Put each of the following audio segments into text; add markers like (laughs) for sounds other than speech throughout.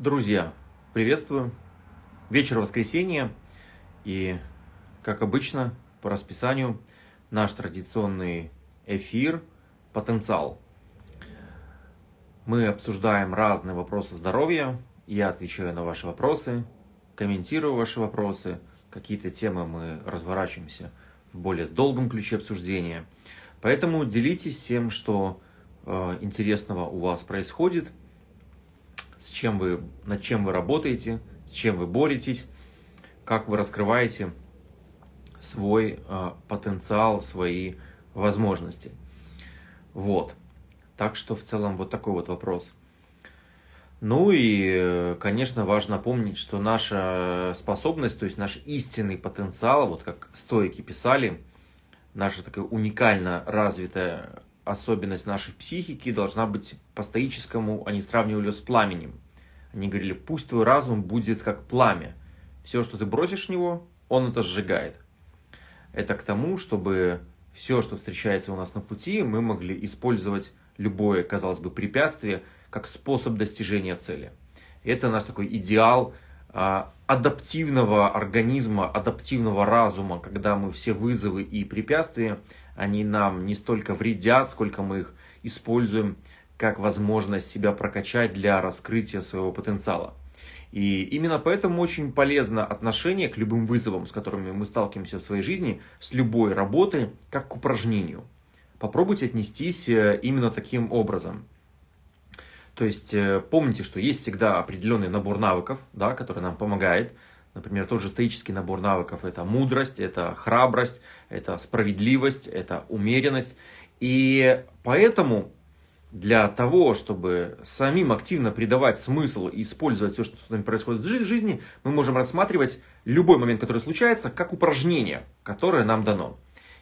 Друзья, приветствую. Вечер воскресенья. И, как обычно, по расписанию, наш традиционный эфир «Потенциал». Мы обсуждаем разные вопросы здоровья. Я отвечаю на ваши вопросы, комментирую ваши вопросы. Какие-то темы мы разворачиваемся в более долгом ключе обсуждения. Поэтому делитесь всем, что э, интересного у вас происходит – с чем вы, над чем вы работаете, с чем вы боретесь, как вы раскрываете свой э, потенциал, свои возможности. Вот. Так что в целом вот такой вот вопрос. Ну и, конечно, важно помнить, что наша способность, то есть наш истинный потенциал, вот как стойки писали, наша такая уникально развитая особенность нашей психики должна быть по стоическому, они сравнивали с пламенем. Они говорили, пусть твой разум будет как пламя. Все, что ты бросишь в него, он это сжигает. Это к тому, чтобы все, что встречается у нас на пути, мы могли использовать любое, казалось бы, препятствие как способ достижения цели. Это наш такой идеал а, адаптивного организма, адаптивного разума, когда мы все вызовы и препятствия, они нам не столько вредят, сколько мы их используем как возможность себя прокачать для раскрытия своего потенциала. И именно поэтому очень полезно отношение к любым вызовам, с которыми мы сталкиваемся в своей жизни, с любой работой, как к упражнению. Попробуйте отнестись э, именно таким образом. То есть э, помните, что есть всегда определенный набор навыков, да, который нам помогает. Например, тот же стоический набор навыков – это мудрость, это храбрость, это справедливость, это умеренность. И поэтому для того, чтобы самим активно придавать смысл и использовать все, что с нами происходит в жизни, мы можем рассматривать любой момент, который случается, как упражнение, которое нам дано.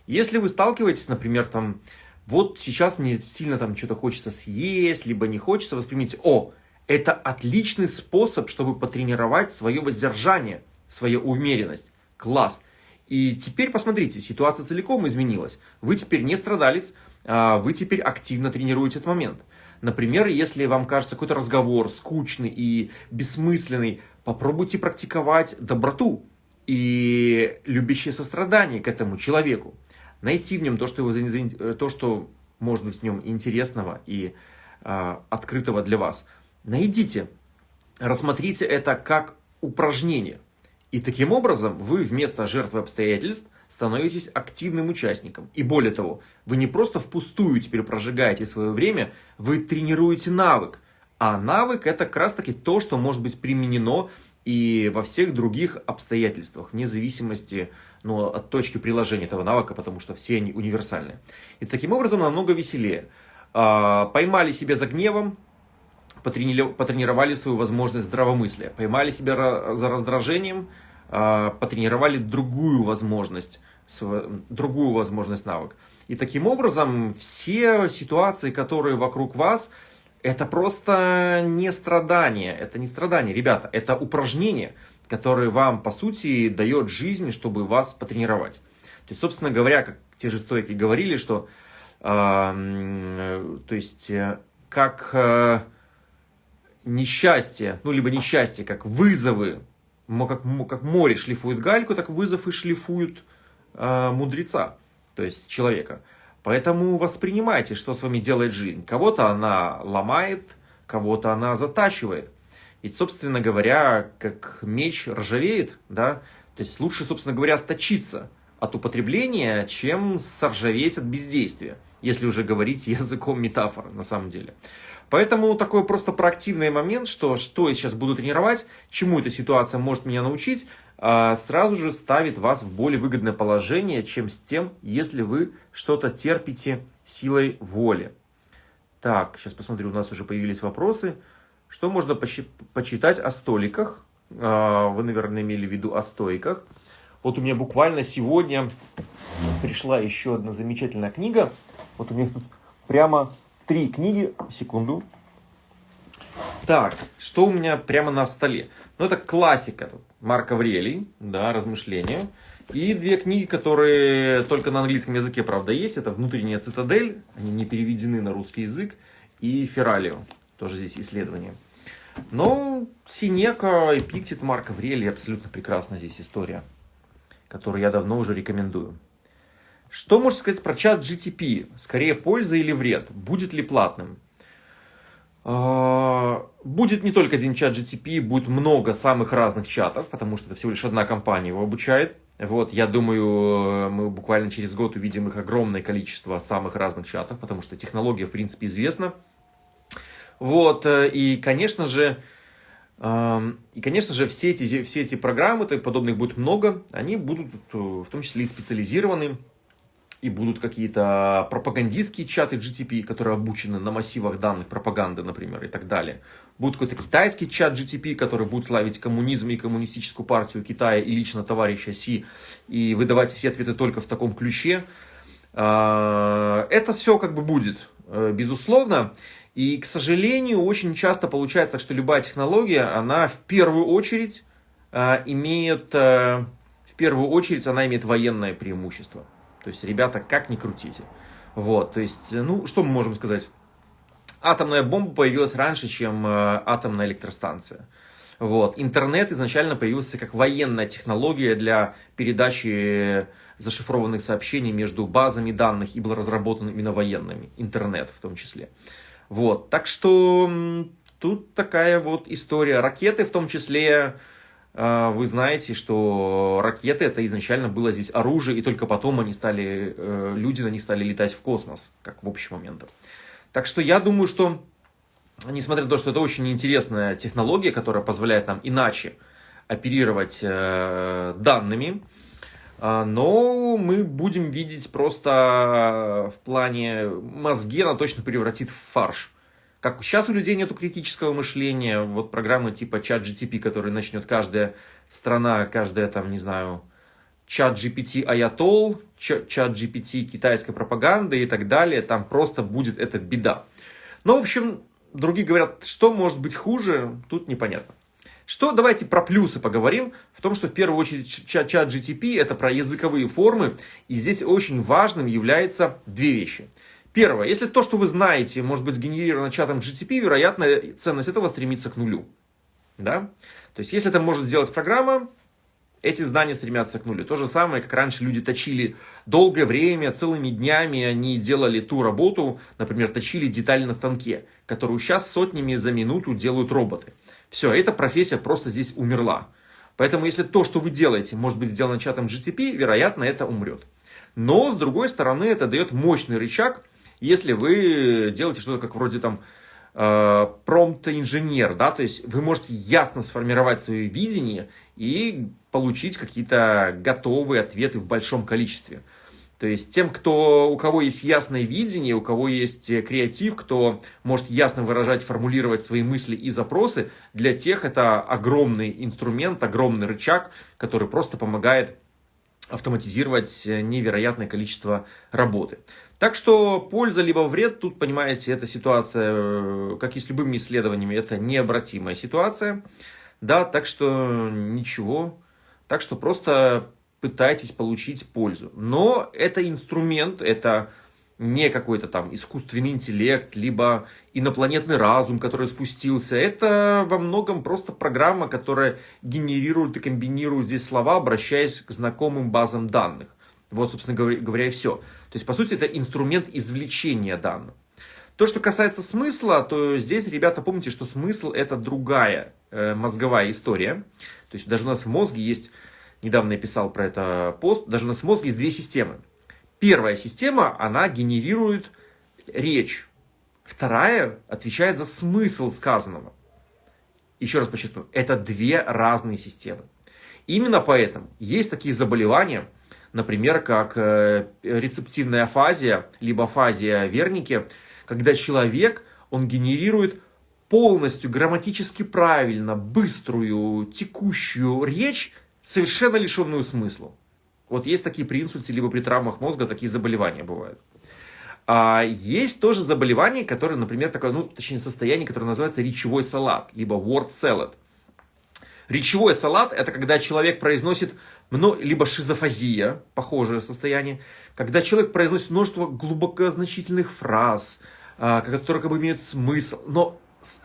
Если вы сталкиваетесь, например, там, вот сейчас мне сильно там что-то хочется съесть, либо не хочется, воспримите, о, это отличный способ, чтобы потренировать свое воздержание, свою умеренность. Класс. И теперь посмотрите, ситуация целиком изменилась. Вы теперь не страдалец, а вы теперь активно тренируете этот момент. Например, если вам кажется какой-то разговор скучный и бессмысленный, попробуйте практиковать доброту и любящее сострадание к этому человеку найти в нем то, что, его, э, то, что может быть в нем интересного и э, открытого для вас. Найдите, рассмотрите это как упражнение. И таким образом вы вместо жертвы обстоятельств становитесь активным участником. И более того, вы не просто впустую теперь прожигаете свое время, вы тренируете навык. А навык это как раз таки то, что может быть применено и во всех других обстоятельствах, вне зависимости ну, от точки приложения этого навыка, потому что все они универсальны. И таким образом намного веселее. А, поймали себя за гневом, потренировали свою возможность здравомыслия. Поймали себя за раздражением, а, потренировали другую возможность, другую возможность навык. И таким образом все ситуации, которые вокруг вас, это просто не страдание, это не страдание, ребята, это упражнение, которое вам, по сути, дает жизнь, чтобы вас потренировать. То есть, собственно говоря, как те же стойки говорили, что, э, то есть, э, как э, несчастье, ну, либо несчастье, как вызовы, как, как море шлифует гальку, так вызов и шлифуют э, мудреца, то есть человека. Поэтому воспринимайте, что с вами делает жизнь. Кого-то она ломает, кого-то она затачивает. Ведь, собственно говоря, как меч ржавеет, да, то есть лучше, собственно говоря, сточиться от употребления, чем соржаветь от бездействия, если уже говорить (laughs) языком метафор на самом деле. Поэтому такой просто проактивный момент, что что я сейчас буду тренировать, чему эта ситуация может меня научить, а, сразу же ставит вас в более выгодное положение, чем с тем, если вы что-то терпите силой воли. Так, сейчас посмотрю, у нас уже появились вопросы. Что можно почитать о столиках? А, вы, наверное, имели в виду о стойках. Вот у меня буквально сегодня пришла еще одна замечательная книга. Вот у меня тут прямо три книги. Секунду. Так, что у меня прямо на столе? Ну, это классика. Тут Марк Аврелий, да, размышления. И две книги, которые только на английском языке, правда, есть. Это «Внутренняя цитадель», они не переведены на русский язык, и «Фералио», тоже здесь исследование. Но Синека и Пиктит Марк Аврелий абсолютно прекрасная здесь история, которую я давно уже рекомендую. Что можно сказать про чат GTP? Скорее польза или вред? Будет ли платным? А, будет не только один чат GTP, будет много самых разных чатов, потому что это всего лишь одна компания его обучает. Вот, я думаю, мы буквально через год увидим их огромное количество самых разных чатов, потому что технология, в принципе, известна. Вот, э, и, конечно же, и, конечно же, все эти, все эти программы, то подобных будет много, они будут э, в том числе и специализированы и будут какие-то пропагандистские чаты GTP, которые обучены на массивах данных пропаганды, например, и так далее. Будет какой-то китайский чат GTP, который будет славить коммунизм и коммунистическую партию Китая и лично товарища Си, и выдавать все ответы только в таком ключе. А, это все как бы будет, э, безусловно. И, к сожалению, очень часто получается, что любая технология, она в первую очередь э, имеет, э, в первую очередь она имеет военное преимущество. То есть, ребята, как ни крутите. Вот, то есть, ну, что мы можем сказать? Атомная бомба появилась раньше, чем э, атомная электростанция. Вот. Интернет изначально появился как военная технология для передачи зашифрованных сообщений между базами данных и был разработан именно военными. Интернет в том числе. Вот. Так что тут такая вот история. Ракеты в том числе а, вы знаете, что ракеты это изначально было здесь оружие, и только потом они стали, э, люди на них стали летать в космос, как в общий момент. Так что я думаю, что, несмотря на то, что это очень интересная технология, которая позволяет нам иначе оперировать э, данными, но мы будем видеть просто в плане мозги, она точно превратит в фарш. Как сейчас у людей нету критического мышления, вот программы типа чат GTP, который начнет каждая страна, каждая там, не знаю, чат GPT Ayatol, чат GPT китайской пропаганды и так далее, там просто будет эта беда. Но, в общем, другие говорят, что может быть хуже, тут непонятно. Что, давайте про плюсы поговорим, в том, что в первую очередь чат, чат GTP это про языковые формы, и здесь очень важным является две вещи – Первое. Если то, что вы знаете, может быть сгенерировано чатом GTP, вероятно, ценность этого стремится к нулю. Да? То есть, если это может сделать программа, эти знания стремятся к нулю. То же самое, как раньше люди точили долгое время, целыми днями они делали ту работу, например, точили детали на станке, которую сейчас сотнями за минуту делают роботы. Все, эта профессия просто здесь умерла. Поэтому, если то, что вы делаете, может быть сделано чатом GTP, вероятно, это умрет. Но, с другой стороны, это дает мощный рычаг если вы делаете что-то как вроде там э, промпт-инженер, да, то есть вы можете ясно сформировать свое видение и получить какие-то готовые ответы в большом количестве. То есть тем, кто, у кого есть ясное видение, у кого есть креатив, кто может ясно выражать, формулировать свои мысли и запросы, для тех это огромный инструмент, огромный рычаг, который просто помогает автоматизировать невероятное количество работы. Так что польза либо вред, тут, понимаете, эта ситуация, э, как и с любыми исследованиями, это необратимая ситуация. Да, так что ничего. Так что просто пытайтесь получить пользу. Но это инструмент, это не какой-то там искусственный интеллект, либо инопланетный разум, который спустился. Это во многом просто программа, которая генерирует и комбинирует здесь слова, обращаясь к знакомым базам данных. Вот, собственно говоря, и все. То есть, по сути, это инструмент извлечения данных. То, что касается смысла, то здесь, ребята, помните, что смысл это другая э, мозговая история. То есть, даже у нас в мозге есть, недавно я писал про это пост, даже у нас в мозге есть две системы. Первая система, она генерирует речь. Вторая отвечает за смысл сказанного. Еще раз подчеркну, это две разные системы. Именно поэтому есть такие заболевания, например, как э, рецептивная афазия, либо афазия Верники, когда человек, он генерирует полностью грамматически правильно, быструю, текущую речь, совершенно лишенную смысла. Вот есть такие при инсульте, либо при травмах мозга такие заболевания бывают. А есть тоже заболевание, которое, например, такое, ну, точнее, состояние, которое называется речевой салат, либо word salad. Речевой салат – это когда человек произносит либо шизофазия, похожее состояние, когда человек произносит множество глубокозначительных фраз, а, которые как бы имеют смысл, но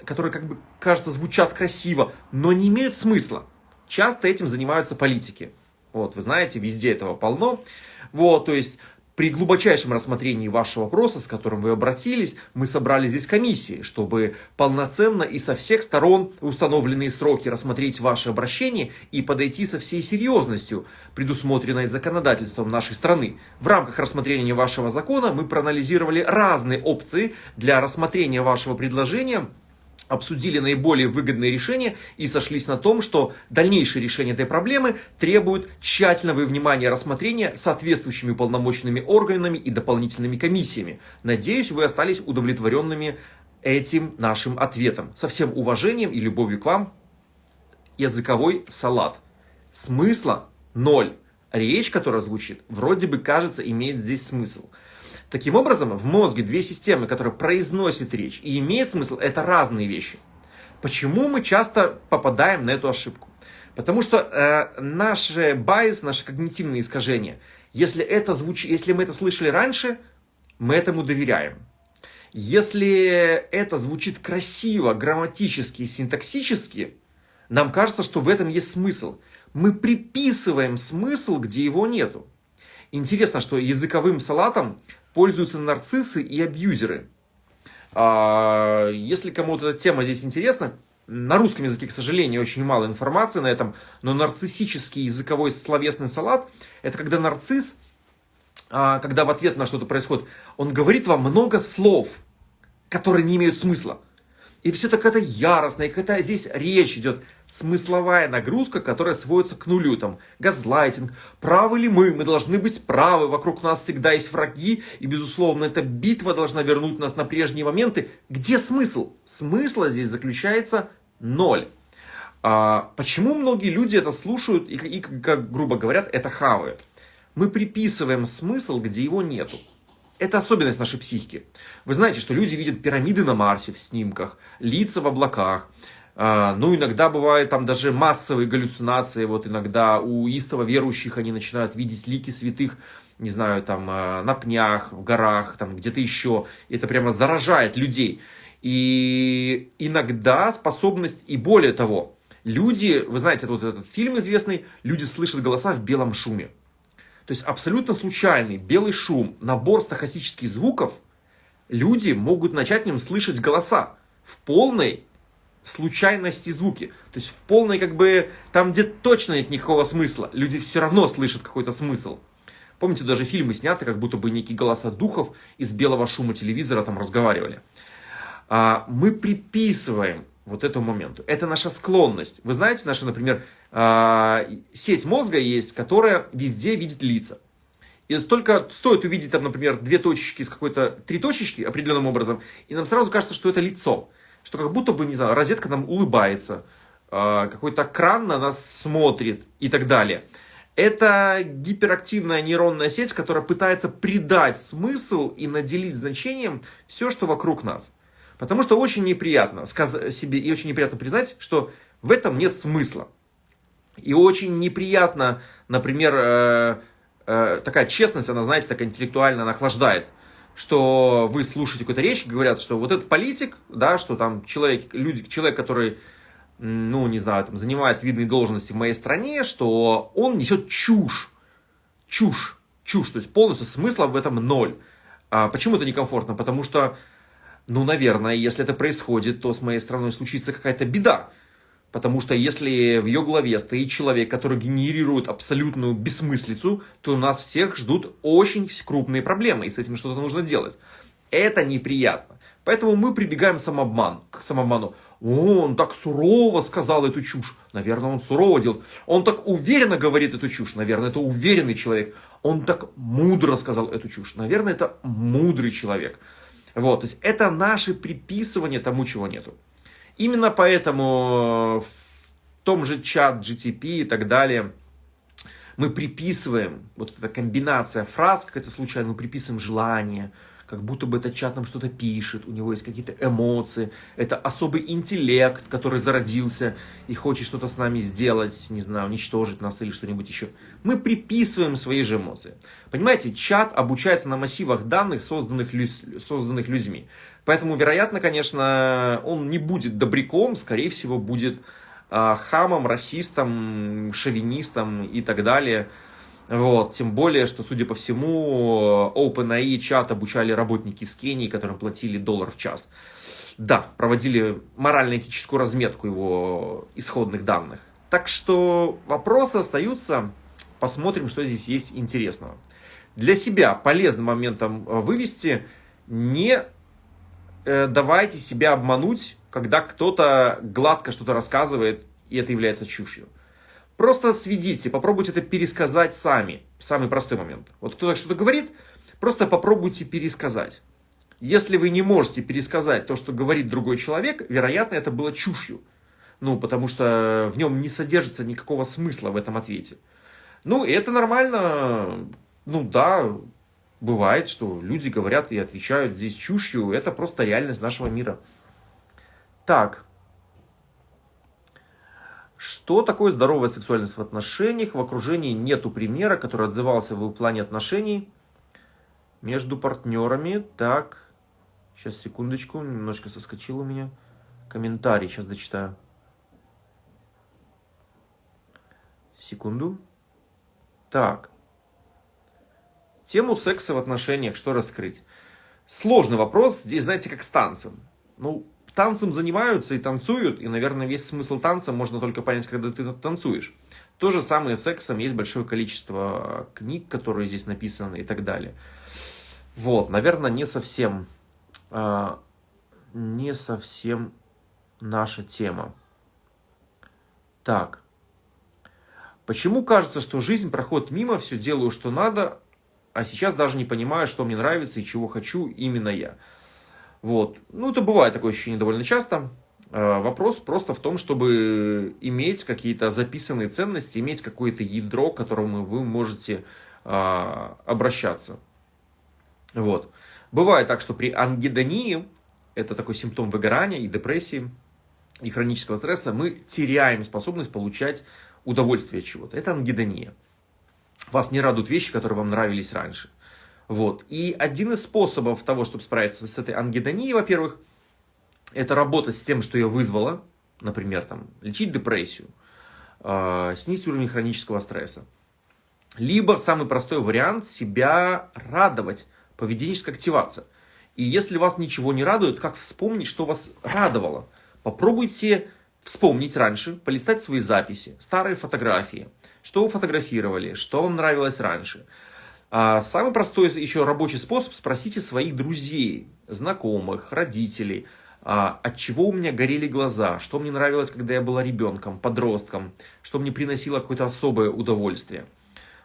которые как бы, кажется, звучат красиво, но не имеют смысла. Часто этим занимаются политики. Вот, вы знаете, везде этого полно. Вот, то есть при глубочайшем рассмотрении вашего вопроса, с которым вы обратились, мы собрали здесь комиссии, чтобы полноценно и со всех сторон установленные сроки рассмотреть ваше обращение и подойти со всей серьезностью, предусмотренной законодательством нашей страны. В рамках рассмотрения вашего закона мы проанализировали разные опции для рассмотрения вашего предложения обсудили наиболее выгодные решения и сошлись на том, что дальнейшее решение этой проблемы требует тщательного внимания рассмотрения соответствующими уполномоченными органами и дополнительными комиссиями. Надеюсь, вы остались удовлетворенными этим нашим ответом. Со всем уважением и любовью к вам, языковой салат. Смысла ноль. Речь, которая звучит, вроде бы кажется, имеет здесь смысл. Таким образом, в мозге две системы, которые произносят речь и имеют смысл, это разные вещи. Почему мы часто попадаем на эту ошибку? Потому что э, наши байс, наши когнитивные искажения, если, это звуч... если мы это слышали раньше, мы этому доверяем. Если это звучит красиво, грамматически, синтаксически, нам кажется, что в этом есть смысл. Мы приписываем смысл, где его нету. Интересно, что языковым салатом пользуются нарциссы и абьюзеры. А, если кому-то эта тема здесь интересна, на русском языке, к сожалению, очень мало информации на этом, но нарциссический языковой словесный салат – это когда нарцисс, а, когда в ответ на что-то происходит, он говорит вам много слов, которые не имеют смысла. И все так это яростно, и какая здесь речь идет смысловая нагрузка, которая сводится к нулю. Там, газлайтинг, правы ли мы, мы должны быть правы, вокруг нас всегда есть враги, и, безусловно, эта битва должна вернуть нас на прежние моменты. Где смысл? Смысла здесь заключается ноль. А, почему многие люди это слушают и, и, как грубо говорят, это хавают? Мы приписываем смысл, где его нету. Это особенность нашей психики. Вы знаете, что люди видят пирамиды на Марсе в снимках, лица в облаках, ну, иногда бывают там даже массовые галлюцинации. Вот иногда у истово верующих они начинают видеть лики святых, не знаю, там а, на пнях, в горах, там где-то еще. Это прямо заражает людей. И иногда способность, и более того, люди, вы знаете, вот этот фильм известный, люди слышат голоса в белом шуме. То есть абсолютно случайный белый шум, набор стахастических звуков, люди могут начать в нем слышать голоса в полной случайности звуки. То есть в полной как бы, там где точно нет никакого смысла, люди все равно слышат какой-то смысл. Помните, даже фильмы сняты, как будто бы некие голоса духов из белого шума телевизора там разговаривали. А, мы приписываем вот этому моменту. Это наша склонность. Вы знаете, наша, например, а, сеть мозга есть, которая везде видит лица. И только стоит увидеть там, например, две точечки с какой-то, три точечки определенным образом, и нам сразу кажется, что это лицо что как будто бы, не знаю, розетка нам улыбается, а, какой-то кран на нас смотрит и так далее. Это гиперактивная нейронная сеть, которая пытается придать смысл и наделить значением все, что вокруг нас. Потому что очень неприятно сказать себе и очень неприятно признать, что в этом нет смысла. И очень неприятно, например, э, э, такая честность, она, знаете, такая интеллектуально охлаждает что вы слушаете какую-то речь, говорят, что вот этот политик, да, что там человек, люди, человек, который, ну, не знаю, там, занимает видные должности в моей стране, что он несет чушь, чушь, чушь, то есть полностью смысла в этом ноль. А почему это некомфортно? Потому что, ну, наверное, если это происходит, то с моей страной случится какая-то беда. Потому что если в ее главе стоит человек, который генерирует абсолютную бессмыслицу, то нас всех ждут очень крупные проблемы, и с этим что-то нужно делать. Это неприятно. Поэтому мы прибегаем самообман, к самообману. Он так сурово сказал эту чушь. Наверное, он сурово делает. Он так уверенно говорит эту чушь. Наверное, это уверенный человек. Он так мудро сказал эту чушь. Наверное, это мудрый человек. Вот, то есть это наше приписывание тому, чего нету. Именно поэтому в том же чат GTP и так далее мы приписываем, вот эта комбинация фраз, как это случайно, мы приписываем желание, как будто бы этот чат нам что-то пишет, у него есть какие-то эмоции, это особый интеллект, который зародился и хочет что-то с нами сделать, не знаю, уничтожить нас или что-нибудь еще. Мы приписываем свои же эмоции. Понимаете, чат обучается на массивах данных, созданных, созданных людьми. Поэтому, вероятно, конечно, он не будет добряком, скорее всего, будет э, хамом, расистом, шовинистом и так далее. Вот. Тем более, что, судя по всему, OpenAI чат обучали работники с Кении, которым платили доллар в час. Да, проводили морально-этическую разметку его исходных данных. Так что вопросы остаются. Посмотрим, что здесь есть интересного. Для себя полезным моментом э, вывести не э, давайте себя обмануть, когда кто-то гладко что-то рассказывает, и это является чушью. Просто сведите, попробуйте это пересказать сами. Самый простой момент. Вот кто-то что-то говорит, просто попробуйте пересказать. Если вы не можете пересказать то, что говорит другой человек, вероятно, это было чушью. Ну, потому что в нем не содержится никакого смысла в этом ответе. Ну, и это нормально. Ну, да, бывает, что люди говорят и отвечают здесь чушью. Это просто реальность нашего мира. Так. Что такое здоровая сексуальность в отношениях? В окружении нету примера, который отзывался в плане отношений между партнерами. Так, сейчас секундочку, немножко соскочил у меня. Комментарий сейчас дочитаю. Секунду. Так. Тему секса в отношениях, что раскрыть? Сложный вопрос. Здесь, знаете, как с танцем. Ну, танцем занимаются и танцуют, и, наверное, весь смысл танца можно только понять, когда ты танцуешь. То же самое с сексом, есть большое количество книг, которые здесь написаны и так далее. Вот, наверное, не совсем, э, не совсем наша тема. Так. Почему кажется, что жизнь проходит мимо, все делаю, что надо, а сейчас даже не понимаю, что мне нравится и чего хочу именно я? Вот. Ну, это бывает такое ощущение довольно часто. А, вопрос просто в том, чтобы иметь какие-то записанные ценности, иметь какое-то ядро, к которому вы можете а, обращаться. Вот. Бывает так, что при ангидонии, это такой симптом выгорания и депрессии, и хронического стресса, мы теряем способность получать удовольствие от чего-то. Это ангидония. Вас не радуют вещи, которые вам нравились раньше. Вот. И один из способов того, чтобы справиться с этой ангидонией, во-первых, это работать с тем, что ее вызвало, например, там, лечить депрессию, э, снизить уровень хронического стресса. Либо самый простой вариант себя радовать, поведенческая активация. И если вас ничего не радует, как вспомнить, что вас радовало? Попробуйте вспомнить раньше, полистать свои записи, старые фотографии, что вы фотографировали, что вам нравилось раньше – а самый простой еще рабочий способ – спросите своих друзей, знакомых, родителей, а, от чего у меня горели глаза, что мне нравилось, когда я была ребенком, подростком, что мне приносило какое-то особое удовольствие.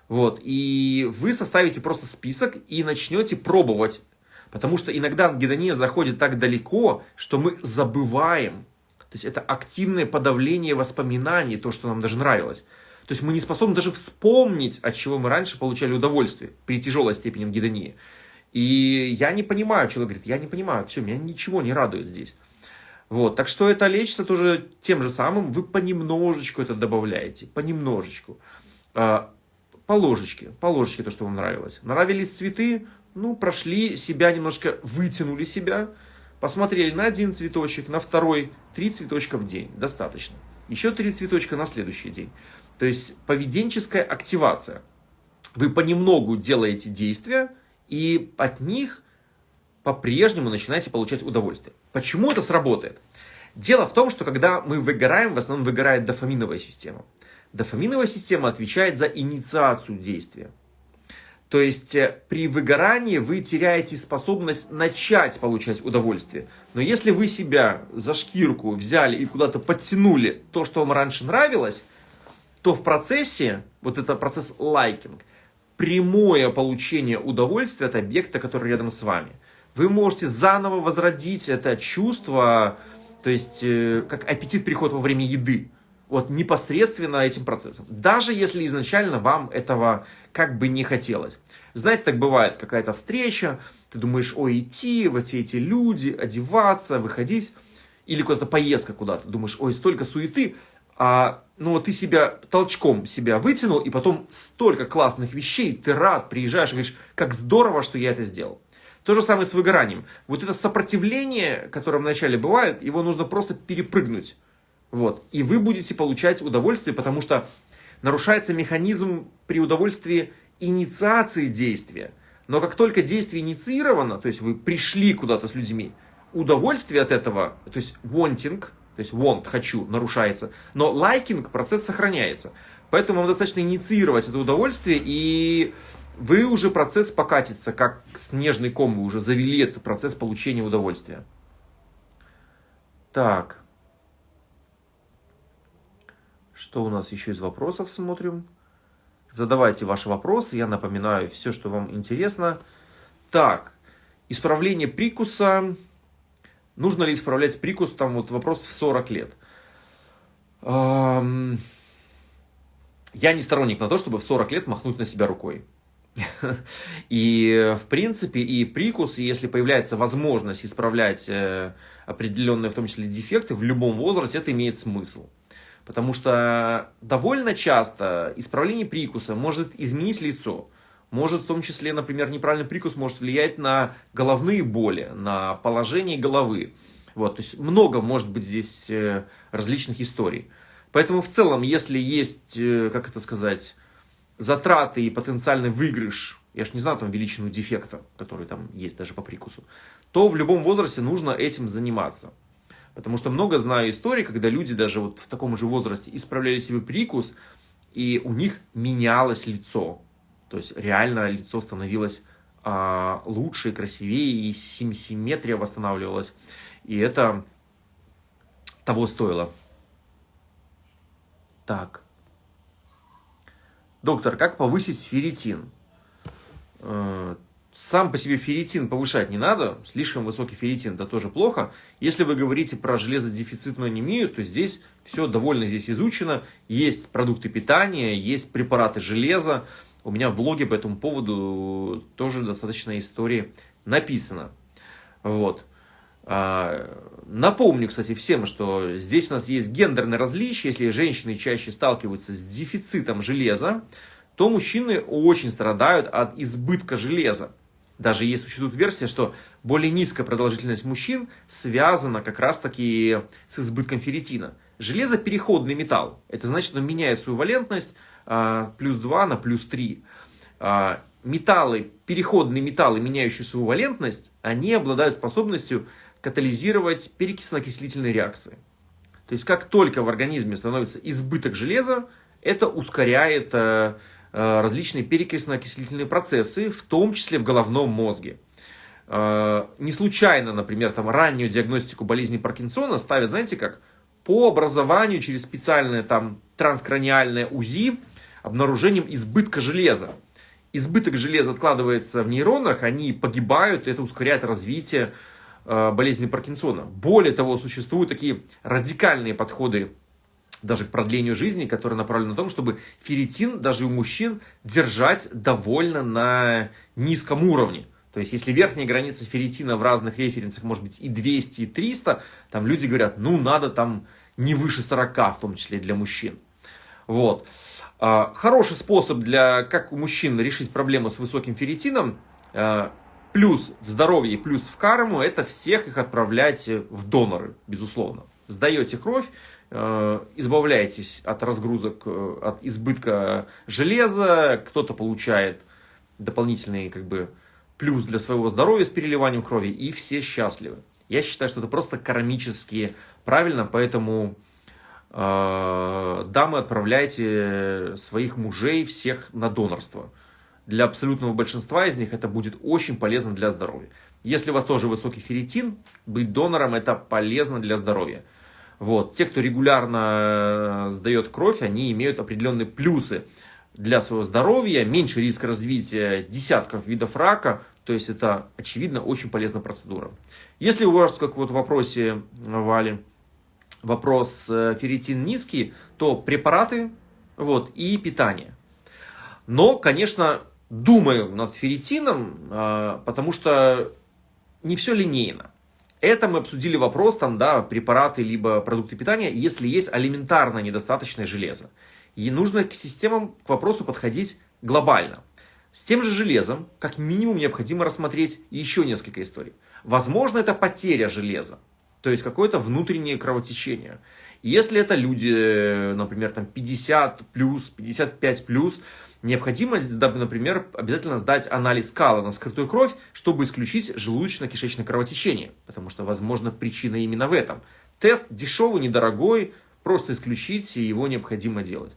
Вот, и вы составите просто список и начнете пробовать. Потому что иногда ангидония заходит так далеко, что мы забываем. То есть это активное подавление воспоминаний, то, что нам даже нравилось. То есть мы не способны даже вспомнить, от чего мы раньше получали удовольствие при тяжелой степени ангидонии. И я не понимаю, человек говорит, я не понимаю, все, меня ничего не радует здесь. Вот, так что это лечится тоже тем же самым, вы понемножечку это добавляете, понемножечку. А, по ложечке, по ложечке то, что вам нравилось. Нравились цветы, ну, прошли себя немножко, вытянули себя, посмотрели на один цветочек, на второй, три цветочка в день, достаточно. Еще три цветочка на следующий день. То есть поведенческая активация. Вы понемногу делаете действия, и от них по-прежнему начинаете получать удовольствие. Почему это сработает? Дело в том, что когда мы выгораем, в основном выгорает дофаминовая система. Дофаминовая система отвечает за инициацию действия. То есть э, при выгорании вы теряете способность начать получать удовольствие. Но если вы себя за шкирку взяли и куда-то подтянули то, что вам раньше нравилось, то в процессе, вот это процесс лайкинг, прямое получение удовольствия от объекта, который рядом с вами. Вы можете заново возродить это чувство, то есть э, как аппетит переход во время еды. Вот непосредственно этим процессом. Даже если изначально вам этого как бы не хотелось. Знаете, так бывает, какая-то встреча, ты думаешь, ой, идти, вот все эти люди, одеваться, выходить. Или куда-то поездка куда-то, думаешь, ой, столько суеты, а, ну, ты себя толчком себя вытянул, и потом столько классных вещей, ты рад, приезжаешь и говоришь, как здорово, что я это сделал. То же самое с выгоранием. Вот это сопротивление, которое вначале бывает, его нужно просто перепрыгнуть. Вот. И вы будете получать удовольствие, потому что нарушается механизм при удовольствии инициации действия. Но как только действие инициировано, то есть вы пришли куда-то с людьми, удовольствие от этого, то есть wanting, то есть want, хочу, нарушается, но liking, процесс сохраняется. Поэтому вам достаточно инициировать это удовольствие, и вы уже процесс покатится, как снежный ком, вы уже завели этот процесс получения удовольствия. Так. Что у нас еще из вопросов смотрим? Задавайте ваши вопросы, я напоминаю все, что вам интересно. Так, исправление прикуса. Нужно ли исправлять прикус? Там вот вопрос в 40 лет. Я не сторонник на то, чтобы в 40 лет махнуть на себя рукой. (laughs) И, в принципе, и прикус, если появляется возможность исправлять э, определенные, в том числе, дефекты, в любом возрасте это имеет смысл. Потому что довольно часто исправление прикуса может изменить лицо. Может в том числе, например, неправильный прикус может влиять на головные боли, на положение головы. Вот, то есть много может быть здесь э, различных историй. Поэтому в целом, если есть, э, как это сказать, затраты и потенциальный выигрыш, я же не знаю там величину дефекта, который там есть даже по прикусу, то в любом возрасте нужно этим заниматься. Потому что много знаю историй, когда люди даже вот в таком же возрасте исправляли себе прикус, и у них менялось лицо. То есть реально лицо становилось а, лучше, красивее, и сим симметрия восстанавливалась. И это того стоило. Так. Доктор, как повысить ферритин? Э, сам по себе ферритин повышать не надо, слишком высокий ферритин это тоже плохо. Если вы говорите про железодефицитную анемию, то здесь все довольно здесь изучено. Есть продукты питания, есть препараты железа. У меня в блоге по этому поводу тоже достаточно истории написано. Вот. А, напомню, кстати, всем, что здесь у нас есть гендерное различие. Если женщины чаще сталкиваются с дефицитом железа, то мужчины очень страдают от избытка железа. Даже есть существует версия, что более низкая продолжительность мужчин связана как раз таки с избытком ферритина. Железо переходный металл. Это значит, он меняет свою валентность плюс 2 на плюс 3. А, металлы, переходные металлы, меняющие свою валентность, они обладают способностью катализировать перекисленно-окислительные реакции. То есть, как только в организме становится избыток железа, это ускоряет а, Э, различные перекисленно-окислительные процессы, в том числе в головном мозге. Э, не случайно, например, там раннюю диагностику болезни Паркинсона ставят, знаете как, по образованию через специальное там транскраниальное УЗИ обнаружением избытка железа. Избыток железа откладывается в нейронах, они погибают, это ускоряет развитие э, болезни Паркинсона. Более того, существуют такие радикальные подходы даже к продлению жизни, которая направлена на том, чтобы ферритин даже у мужчин держать довольно на низком уровне. То есть, если верхняя граница ферритина в разных референсах может быть и 200, и 300, там люди говорят, ну, надо там не выше 40, в том числе для мужчин. Вот. А, хороший способ для, как у мужчин, решить проблему с высоким ферритином, а, плюс в здоровье, плюс в карму, это всех их отправлять в доноры, безусловно. Сдаете кровь, Э, избавляетесь от разгрузок, э, от избытка железа, кто-то получает дополнительный как бы, плюс для своего здоровья с переливанием крови, и все счастливы. Я считаю, что это просто кармически правильно, поэтому дамы, отправляйте своих мужей всех на донорство. Для абсолютного большинства из них это будет очень полезно для здоровья. Если у вас тоже высокий ферритин, быть донором это полезно для здоровья. Вот. Те, кто регулярно э, сдает кровь, они имеют определенные плюсы для своего здоровья, меньше риск развития десятков видов рака, то есть это, очевидно, очень полезная процедура. Если у вас, как вот в вопросе Вали, вопрос э, ферритин низкий, то препараты вот, и питание. Но, конечно, думаю над ферритином, э, потому что не все линейно. Это мы обсудили вопрос, там, да, препараты, либо продукты питания, если есть алиментарно недостаточное железо. И нужно к системам, к вопросу подходить глобально. С тем же железом, как минимум, необходимо рассмотреть еще несколько историй. Возможно, это потеря железа, то есть какое-то внутреннее кровотечение. Если это люди, например, там 50 плюс, 55 плюс, необходимо, например, обязательно сдать анализ кала на скрытую кровь, чтобы исключить желудочно-кишечное кровотечение, потому что, возможно, причина именно в этом. Тест дешевый, недорогой, просто исключить, и его необходимо делать.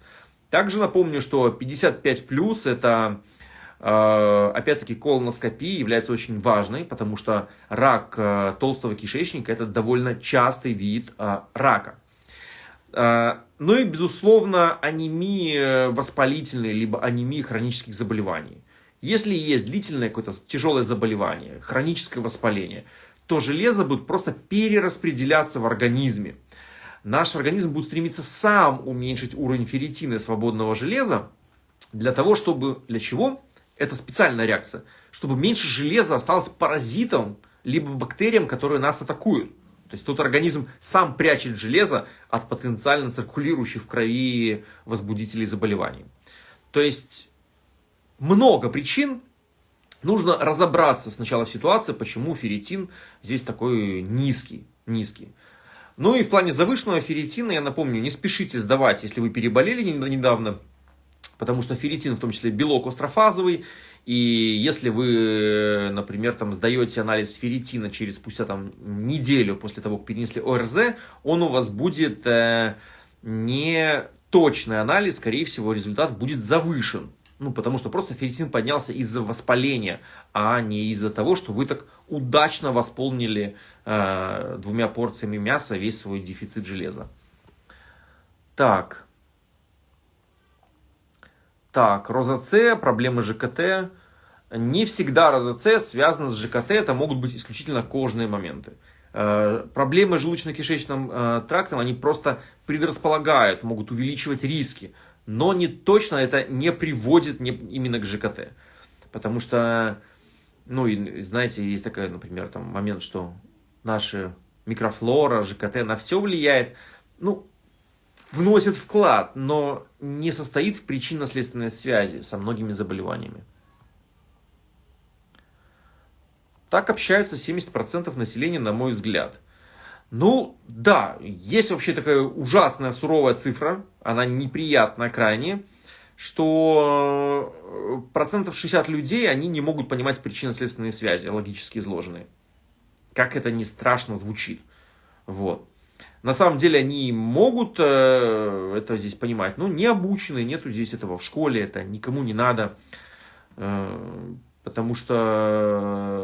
Также напомню, что 55 плюс это э, опять-таки колоноскопия является очень важной, потому что рак э, толстого кишечника это довольно частый вид э, рака. Ну и, безусловно, анемии воспалительные, либо анемии хронических заболеваний. Если есть длительное какое-то тяжелое заболевание, хроническое воспаление, то железо будет просто перераспределяться в организме. Наш организм будет стремиться сам уменьшить уровень ферритина свободного железа, для того, чтобы... Для чего? Это специальная реакция. Чтобы меньше железа осталось паразитом, либо бактериям, которые нас атакуют. То есть тут организм сам прячет железо от потенциально циркулирующих в крови возбудителей заболеваний. То есть много причин. Нужно разобраться сначала в ситуации, почему ферритин здесь такой низкий. низкий. Ну и в плане завышенного ферритина, я напомню, не спешите сдавать, если вы переболели недавно, потому что ферритин в том числе белок острофазовый, и если вы, например, там сдаете анализ ферритина через спустя там неделю после того, как перенесли ОРЗ, он у вас будет э, не точный анализ, скорее всего, результат будет завышен. Ну, потому что просто ферритин поднялся из-за воспаления, а не из-за того, что вы так удачно восполнили э, двумя порциями мяса весь свой дефицит железа. Так. Так, розоце, проблемы ЖКТ. Не всегда розоце связано с ЖКТ, это могут быть исключительно кожные моменты. Э, проблемы с желудочно-кишечным э, трактом, они просто предрасполагают, могут увеличивать риски. Но не точно это не приводит именно к ЖКТ. Потому что, ну, и, знаете, есть такой, например, там момент, что наши микрофлора, ЖКТ на все влияет. Ну, вносит вклад, но не состоит в причинно-следственной связи со многими заболеваниями. Так общаются 70% населения, на мой взгляд. Ну, да, есть вообще такая ужасная суровая цифра, она неприятная крайне, что э, процентов 60 людей, они не могут понимать причинно-следственные связи, логически изложенные. Как это не страшно звучит. Вот. На самом деле они могут э, это здесь понимать, но не обучены, нету здесь этого в школе, это никому не надо, э, потому что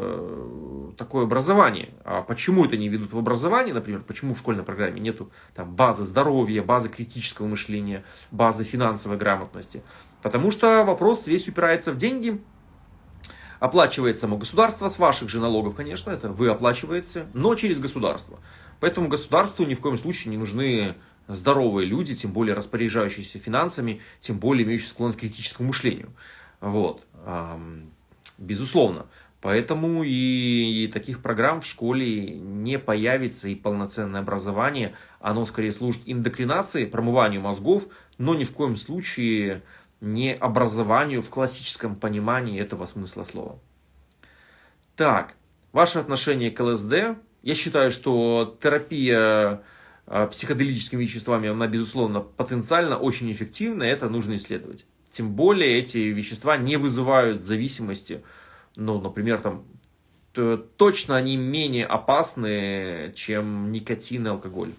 э, такое образование. А почему это не ведут в образование, например, почему в школьной программе нету там, базы здоровья, базы критического мышления, базы финансовой грамотности? Потому что вопрос весь упирается в деньги, оплачивается само государство, с ваших же налогов, конечно, это вы оплачиваете, но через государство. Поэтому государству ни в коем случае не нужны здоровые люди, тем более распоряжающиеся финансами, тем более имеющие склонность к критическому мышлению. Вот. Безусловно. Поэтому и, таких программ в школе не появится, и полноценное образование, оно скорее служит индокринации, промыванию мозгов, но ни в коем случае не образованию в классическом понимании этого смысла слова. Так, ваше отношение к ЛСД я считаю, что терапия а, психоделическими веществами, она, безусловно, потенциально очень эффективна, и это нужно исследовать. Тем более эти вещества не вызывают зависимости. Ну, например, там, точно они менее опасны, чем никотин и алкоголь.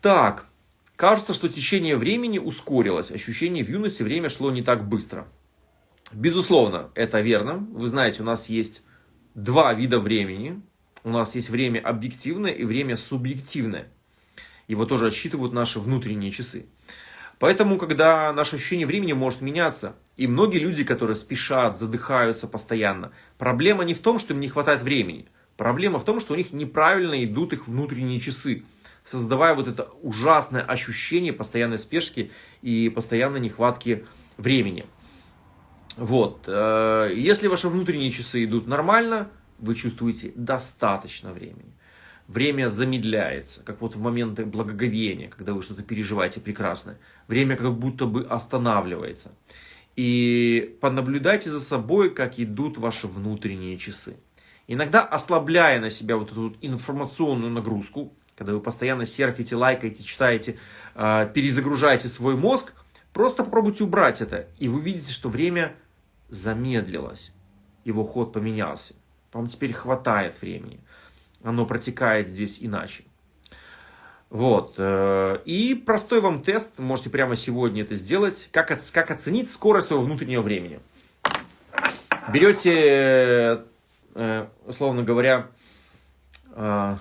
Так, кажется, что течение времени ускорилось. Ощущение в юности время шло не так быстро. Безусловно, это верно. Вы знаете, у нас есть два вида времени. У нас есть время объективное и время субъективное. Его тоже отсчитывают наши внутренние часы. Поэтому, когда наше ощущение времени может меняться, и многие люди, которые спешат, задыхаются постоянно, проблема не в том, что им не хватает времени. Проблема в том, что у них неправильно идут их внутренние часы, создавая вот это ужасное ощущение постоянной спешки и постоянной нехватки времени. Вот. Э, если ваши внутренние часы идут нормально, вы чувствуете достаточно времени. Время замедляется, как вот в моменты благоговения, когда вы что-то переживаете прекрасное. Время как будто бы останавливается. И понаблюдайте за собой, как идут ваши внутренние часы. Иногда ослабляя на себя вот эту информационную нагрузку, когда вы постоянно серфите, лайкаете, читаете, а, перезагружаете свой мозг, просто попробуйте убрать это, и вы видите, что время замедлилось, его ход поменялся. Вам теперь хватает времени, оно протекает здесь иначе. Вот. Э, и простой вам тест, можете прямо сегодня это сделать, как, как оценить скорость своего внутреннего времени. Берете, э, условно говоря, э,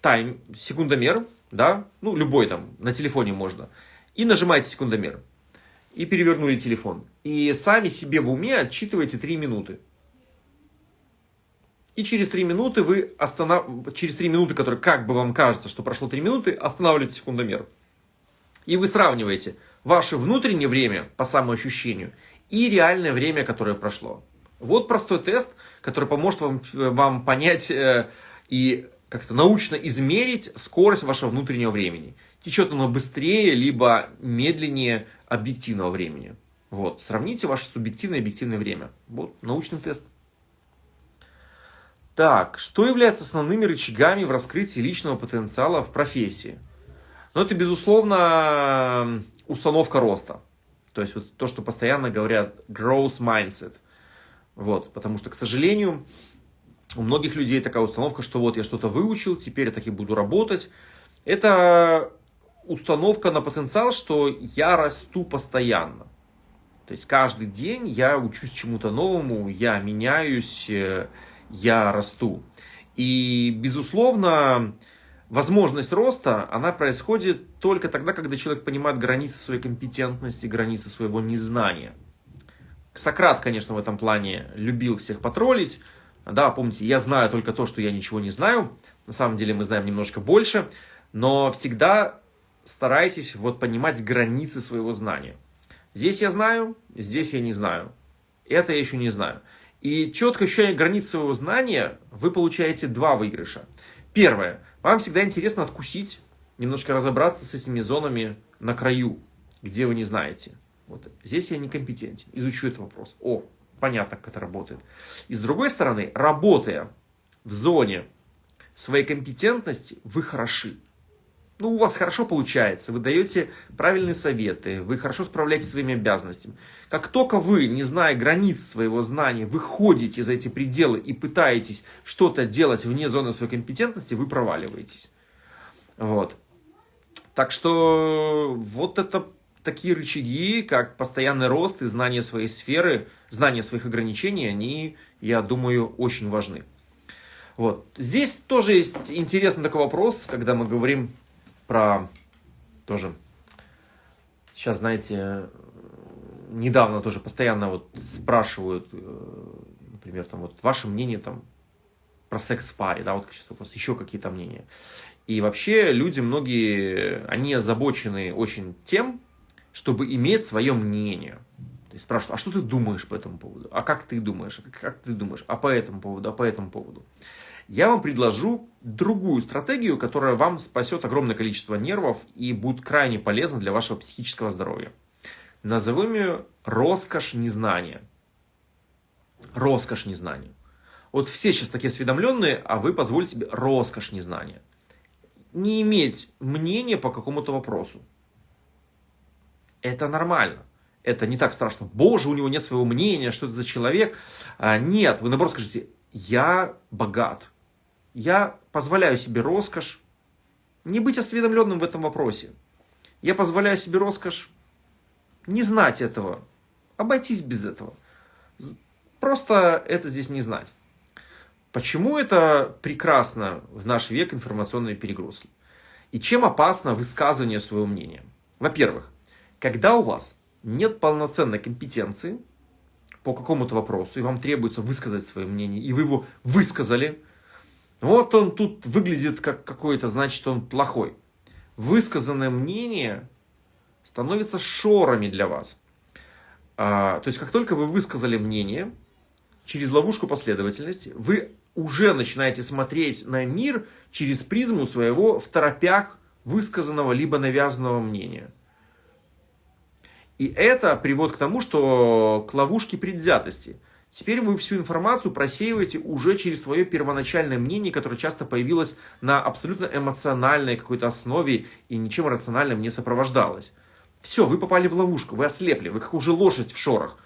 тайм, секундомер, да, ну, любой там, на телефоне можно, и нажимаете секундомер. И перевернули телефон. И сами себе в уме отчитываете 3 минуты. И через 3 минуты вы останов... через 3 минуты, которые как бы вам кажется, что прошло 3 минуты, останавливаете секундомер. И вы сравниваете ваше внутреннее время по самоощущению и реальное время, которое прошло. Вот простой тест, который поможет вам, вам понять э, и как-то научно измерить скорость вашего внутреннего времени. Течет оно быстрее, либо медленнее объективного времени. Вот, сравните ваше субъективное и объективное время. Вот, научный тест. Так, что является основными рычагами в раскрытии личного потенциала в профессии? Ну, это, безусловно, установка роста. То есть, вот то, что постоянно говорят growth mindset. Вот, потому что, к сожалению, у многих людей такая установка, что вот я что-то выучил, теперь я таки буду работать. Это установка на потенциал, что я расту постоянно. То есть каждый день я учусь чему-то новому, я меняюсь, э, я расту. И, безусловно, возможность роста, она происходит только тогда, когда человек понимает границы своей компетентности, границы своего незнания. Сократ, конечно, в этом плане любил всех потроллить, да, помните, я знаю только то, что я ничего не знаю. На самом деле мы знаем немножко больше. Но всегда старайтесь вот понимать границы своего знания. Здесь я знаю, здесь я не знаю. Это я еще не знаю. И четко ощущая границы своего знания, вы получаете два выигрыша. Первое. Вам всегда интересно откусить, немножко разобраться с этими зонами на краю, где вы не знаете. Вот здесь я некомпетентен. Изучу этот вопрос. О, понятно, как это работает. И с другой стороны, работая в зоне своей компетентности, вы хороши. Ну, у вас хорошо получается, вы даете правильные советы, вы хорошо справляетесь со своими обязанностями. Как только вы, не зная границ своего знания, выходите за эти пределы и пытаетесь что-то делать вне зоны своей компетентности, вы проваливаетесь. Вот. Так что вот это такие рычаги, как постоянный рост и знание своей сферы, знание своих ограничений, они, я думаю, очень важны. Вот. Здесь тоже есть интересный такой вопрос, когда мы говорим про тоже, сейчас, знаете, недавно тоже постоянно вот спрашивают, э, например, там вот ваше мнение там про секс в паре, да, вот сейчас вопрос, еще какие-то мнения. И вообще люди многие, они озабочены очень тем, чтобы иметь свое мнение. Есть спрашивают, а что ты думаешь по этому поводу? А как ты думаешь? Как ты думаешь? А по этому поводу? А по этому поводу? Я вам предложу другую стратегию, которая вам спасет огромное количество нервов и будет крайне полезна для вашего психического здоровья. Назовем ее роскошь незнания. Роскошь незнания. Вот все сейчас такие осведомленные, а вы позволите себе роскошь незнания. Не иметь мнения по какому-то вопросу. Это нормально. Это не так страшно. Боже, у него нет своего мнения, что это за человек. А, нет, вы наоборот скажите, я богат. Я позволяю себе роскошь не быть осведомленным в этом вопросе. Я позволяю себе роскошь не знать этого, обойтись без этого. Просто это здесь не знать. Почему это прекрасно в наш век информационной перегрузки? И чем опасно высказывание своего мнения? Во-первых, когда у вас нет полноценной компетенции по какому-то вопросу, и вам требуется высказать свое мнение, и вы его высказали, вот он тут выглядит как какой-то, значит он плохой. Высказанное мнение становится шорами для вас. А, то есть, как только вы высказали мнение, через ловушку последовательности, вы уже начинаете смотреть на мир через призму своего в торопях высказанного либо навязанного мнения. И это приводит к тому, что к ловушке предвзятости. Теперь вы всю информацию просеиваете уже через свое первоначальное мнение, которое часто появилось на абсолютно эмоциональной какой-то основе и ничем рациональным не сопровождалось. Все, вы попали в ловушку, вы ослепли, вы как уже лошадь в шорах,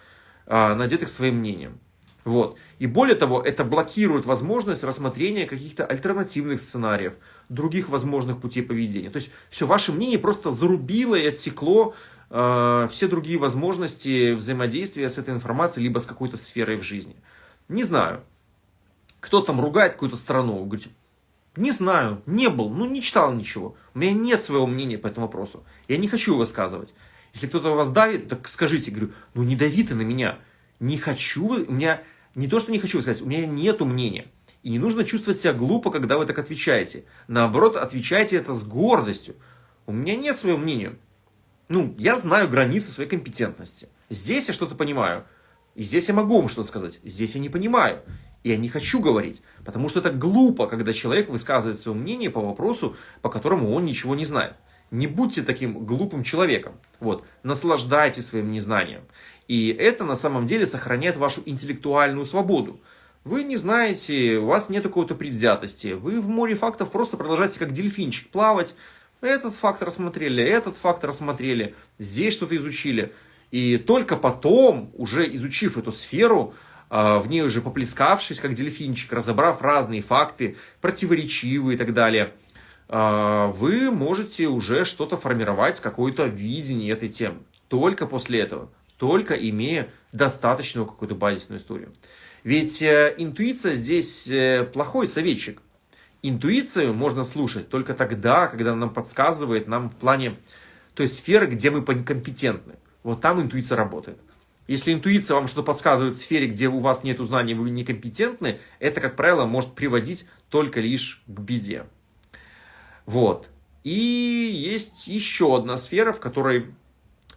а, надетых своим мнением. Вот. И более того, это блокирует возможность рассмотрения каких-то альтернативных сценариев, других возможных путей поведения. То есть все, ваше мнение просто зарубило и отсекло э, все другие возможности взаимодействия с этой информацией, либо с какой-то сферой в жизни. Не знаю. Кто там ругает какую-то страну, говорит, не знаю, не был, ну не читал ничего. У меня нет своего мнения по этому вопросу. Я не хочу высказывать. Если кто-то вас давит, так скажите, говорю, ну не дави ты на меня. Не хочу, у меня не то, что не хочу сказать, у меня нету мнения. И не нужно чувствовать себя глупо, когда вы так отвечаете. Наоборот, отвечайте это с гордостью. У меня нет своего мнения. Ну, я знаю границы своей компетентности. Здесь я что-то понимаю. И здесь я могу вам что-то сказать. Здесь я не понимаю. И я не хочу говорить. Потому что это глупо, когда человек высказывает свое мнение по вопросу, по которому он ничего не знает. Не будьте таким глупым человеком. Вот. Наслаждайтесь своим незнанием. И это на самом деле сохраняет вашу интеллектуальную свободу. Вы не знаете, у вас нет какой-то предвзятости. Вы в море фактов просто продолжаете как дельфинчик плавать. Этот факт рассмотрели, этот факт рассмотрели, здесь что-то изучили. И только потом, уже изучив эту сферу, а, в ней уже поплескавшись, как дельфинчик, разобрав разные факты, противоречивые и так далее, а, вы можете уже что-то формировать, какое-то видение этой темы. Только после этого только имея достаточную какую-то базисную историю. Ведь э, интуиция здесь э, плохой советчик. Интуицию можно слушать только тогда, когда она нам подсказывает нам в плане той сферы, где мы компетентны. Вот там интуиция работает. Если интуиция вам что-то подсказывает в сфере, где у вас нет знаний, вы некомпетентны, это, как правило, может приводить только лишь к беде. Вот. И есть еще одна сфера, в которой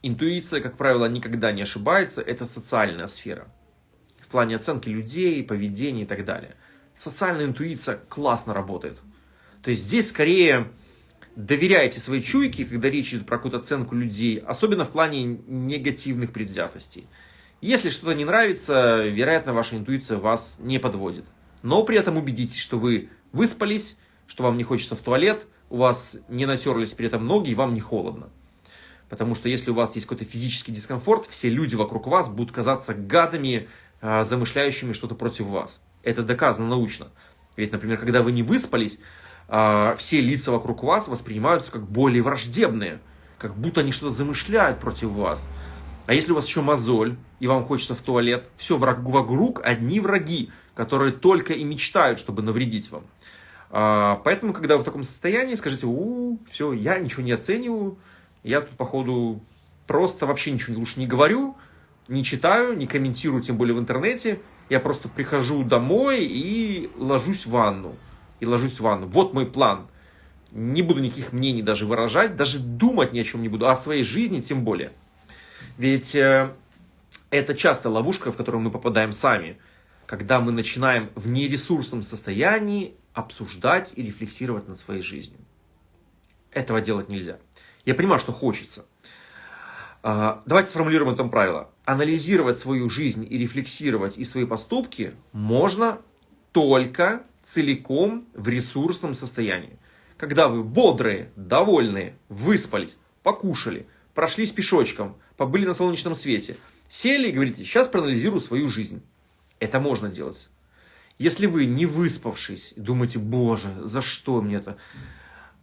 Интуиция, как правило, никогда не ошибается, это социальная сфера. В плане оценки людей, поведения и так далее. Социальная интуиция классно работает. То есть здесь скорее доверяйте своей чуйке, когда речь идет про какую-то оценку людей, особенно в плане негативных предвзятостей. Если что-то не нравится, вероятно, ваша интуиция вас не подводит. Но при этом убедитесь, что вы выспались, что вам не хочется в туалет, у вас не натерлись при этом ноги и вам не холодно. Потому что если у вас есть какой-то физический дискомфорт, все люди вокруг вас будут казаться гадами, а, замышляющими что-то против вас. Это доказано научно. Ведь, например, когда вы не выспались, а, все лица вокруг вас воспринимаются как более враждебные, как будто они что-то замышляют против вас. А если у вас еще мозоль, и вам хочется в туалет, все, вокруг одни враги, которые только и мечтают, чтобы навредить вам. А, поэтому, когда вы в таком состоянии, скажите, у, все, я ничего не оцениваю, я тут, походу, просто вообще ничего лучше не говорю, не читаю, не комментирую, тем более в интернете. Я просто прихожу домой и ложусь в ванну. И ложусь в ванну. Вот мой план. Не буду никаких мнений даже выражать, даже думать ни о чем не буду, а о своей жизни тем более. Ведь э, это часто ловушка, в которую мы попадаем сами, когда мы начинаем в нересурсном состоянии обсуждать и рефлексировать над своей жизнью. Этого делать нельзя. Я понимаю, что хочется. А, давайте сформулируем это правило. Анализировать свою жизнь и рефлексировать и свои поступки можно только целиком в ресурсном состоянии. Когда вы бодрые, довольные, выспались, покушали, прошлись пешочком, побыли на солнечном свете, сели и говорите, сейчас проанализирую свою жизнь. Это можно делать. Если вы не выспавшись, думаете, боже, за что мне это?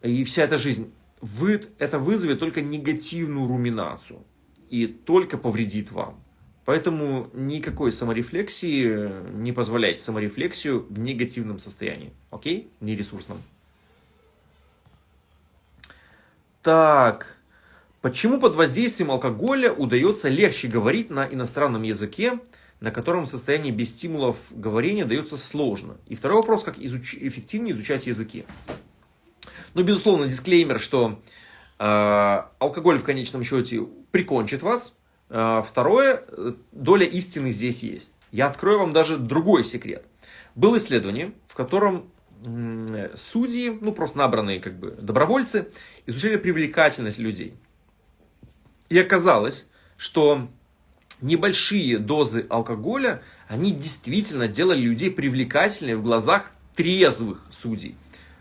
И вся эта жизнь, вы, это вызовет только негативную руминацию и только повредит вам. Поэтому никакой саморефлексии не позволяйте саморефлексию в негативном состоянии. Окей? Нересурсном. Так. Почему под воздействием алкоголя удается легче говорить на иностранном языке, на котором в состоянии без стимулов говорения дается сложно? И второй вопрос, как изуч... эффективнее изучать языки. Ну, безусловно, дисклеймер, что э, алкоголь в конечном счете прикончит вас. Э, второе, доля истины здесь есть. Я открою вам даже другой секрет. Было исследование, в котором э, судьи, ну просто набранные как бы добровольцы, изучали привлекательность людей. И оказалось, что небольшие дозы алкоголя, они действительно делали людей привлекательными в глазах трезвых судей.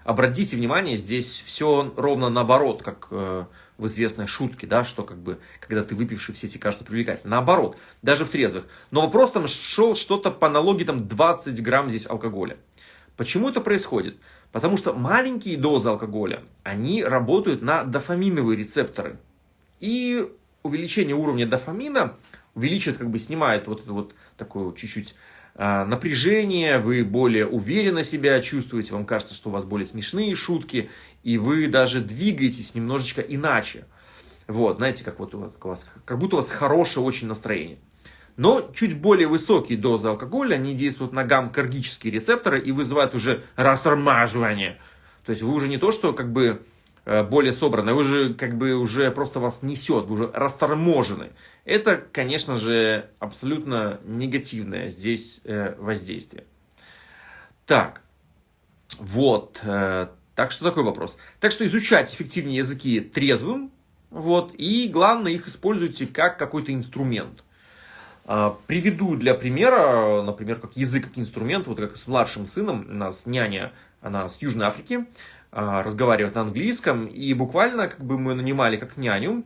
Обратите внимание, здесь все ровно наоборот, как э, в известной шутке, да, что как бы, когда ты выпивший, все эти кажутся привлекательными. Наоборот, даже в трезвых. Но вопрос там шел что-то по аналогии там 20 грамм здесь алкоголя. Почему это происходит? Потому что маленькие дозы алкоголя, они работают на дофаминовые рецепторы. И увеличение уровня дофамина увеличивает, как бы снимает вот это вот такое чуть-чуть напряжение, вы более уверенно себя чувствуете, вам кажется, что у вас более смешные шутки, и вы даже двигаетесь немножечко иначе. Вот, знаете, как, вот у вас, как будто у вас хорошее очень настроение. Но чуть более высокие дозы алкоголя, они действуют на гаммкаргические рецепторы и вызывают уже растормаживание. То есть вы уже не то, что как бы более собраны, вы же как бы уже просто вас несет, вы уже расторможены. Это, конечно же, абсолютно негативное здесь э, воздействие. Так, вот, э, так что такой вопрос. Так что изучать эффективнее языки трезвым, вот, и главное их используйте как какой-то инструмент. Приведу для примера, например, как язык, как инструмент, вот как с младшим сыном, у нас няня, она с Южной Африки, а, разговаривает на английском, и буквально как бы мы нанимали как няню,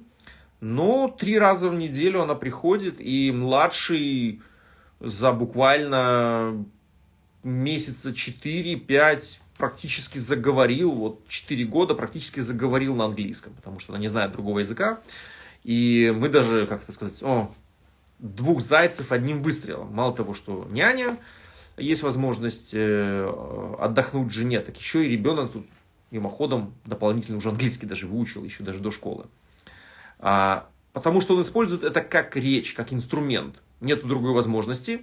но три раза в неделю она приходит, и младший за буквально месяца 4-5 практически заговорил, вот 4 года практически заговорил на английском, потому что она не знает другого языка. И мы даже, как это сказать, о, двух зайцев одним выстрелом. Мало того, что няня, есть возможность э, отдохнуть жене, так еще и ребенок тут мимоходом дополнительно уже английский даже выучил, еще даже до школы. А, потому что он использует это как речь, как инструмент. Нет другой возможности,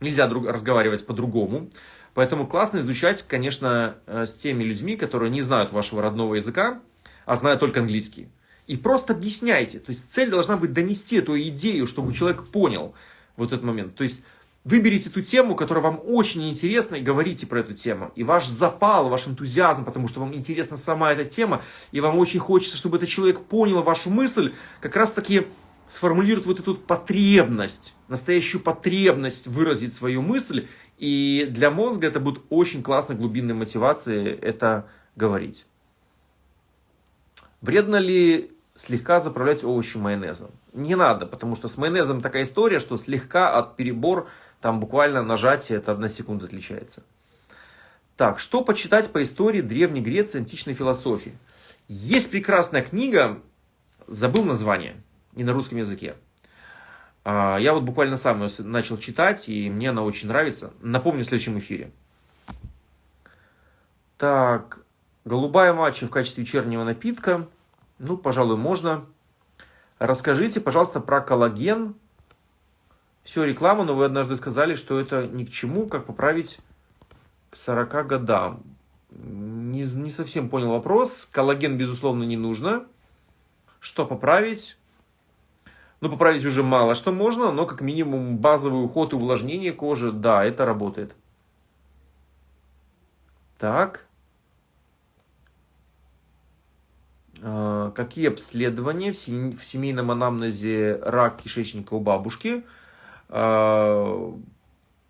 нельзя друг, разговаривать по-другому. Поэтому классно изучать, конечно, э, с теми людьми, которые не знают вашего родного языка, а знают только английский. И просто объясняйте. То есть цель должна быть донести эту идею, чтобы человек понял вот этот момент. То есть выберите ту тему, которая вам очень интересна, и говорите про эту тему. И ваш запал, ваш энтузиазм, потому что вам интересна сама эта тема, и вам очень хочется, чтобы этот человек понял вашу мысль, как раз таки сформулирует вот эту потребность, настоящую потребность выразить свою мысль. И для мозга это будет очень классной глубинной мотивацией это говорить. Вредно ли слегка заправлять овощи майонезом. Не надо, потому что с майонезом такая история, что слегка от перебор, там буквально нажатие, это одна секунда отличается. Так, что почитать по истории Древней Греции, античной философии? Есть прекрасная книга, забыл название, не на русском языке. А, я вот буквально сам ее начал читать, и мне она очень нравится. Напомню в следующем эфире. Так, голубая матча в качестве вечернего напитка – ну, пожалуй, можно. Расскажите, пожалуйста, про коллаген. Все, реклама, но вы однажды сказали, что это ни к чему, как поправить к 40 годам. Не, не совсем понял вопрос. Коллаген, безусловно, не нужно. Что поправить? Ну, поправить уже мало что можно, но как минимум базовый уход и увлажнение кожи, да, это работает. Так. А, какие обследования в семейном анамнезе рак кишечника у бабушки? А,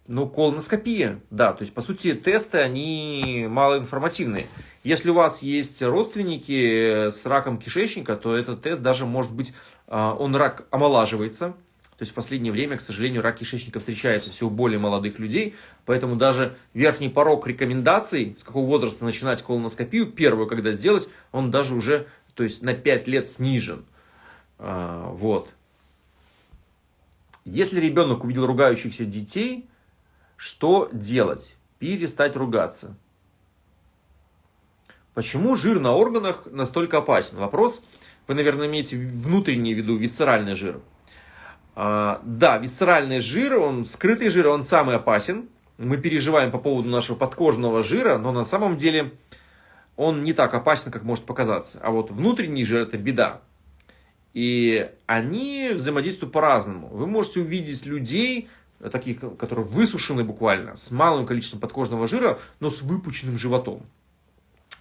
ну, колоноскопия, да, то есть, по сути, тесты, они малоинформативные. Если у вас есть родственники с раком кишечника, то этот тест даже может быть, а, он рак омолаживается, то есть в последнее время, к сожалению, рак кишечника встречается все у более молодых людей, поэтому даже верхний порог рекомендаций, с какого возраста начинать колоноскопию, первую, когда сделать, он даже уже то есть на 5 лет снижен. А, вот. Если ребенок увидел ругающихся детей, что делать? Перестать ругаться. Почему жир на органах настолько опасен? Вопрос, вы, наверное, имеете внутренний в виду висцеральный жир. А, да, висцеральный жир, он скрытый жир, он самый опасен. Мы переживаем по поводу нашего подкожного жира, но на самом деле он не так опасен, как может показаться. А вот внутренний жир – это беда. И они взаимодействуют по-разному. Вы можете увидеть людей, таких, которые высушены буквально, с малым количеством подкожного жира, но с выпученным животом.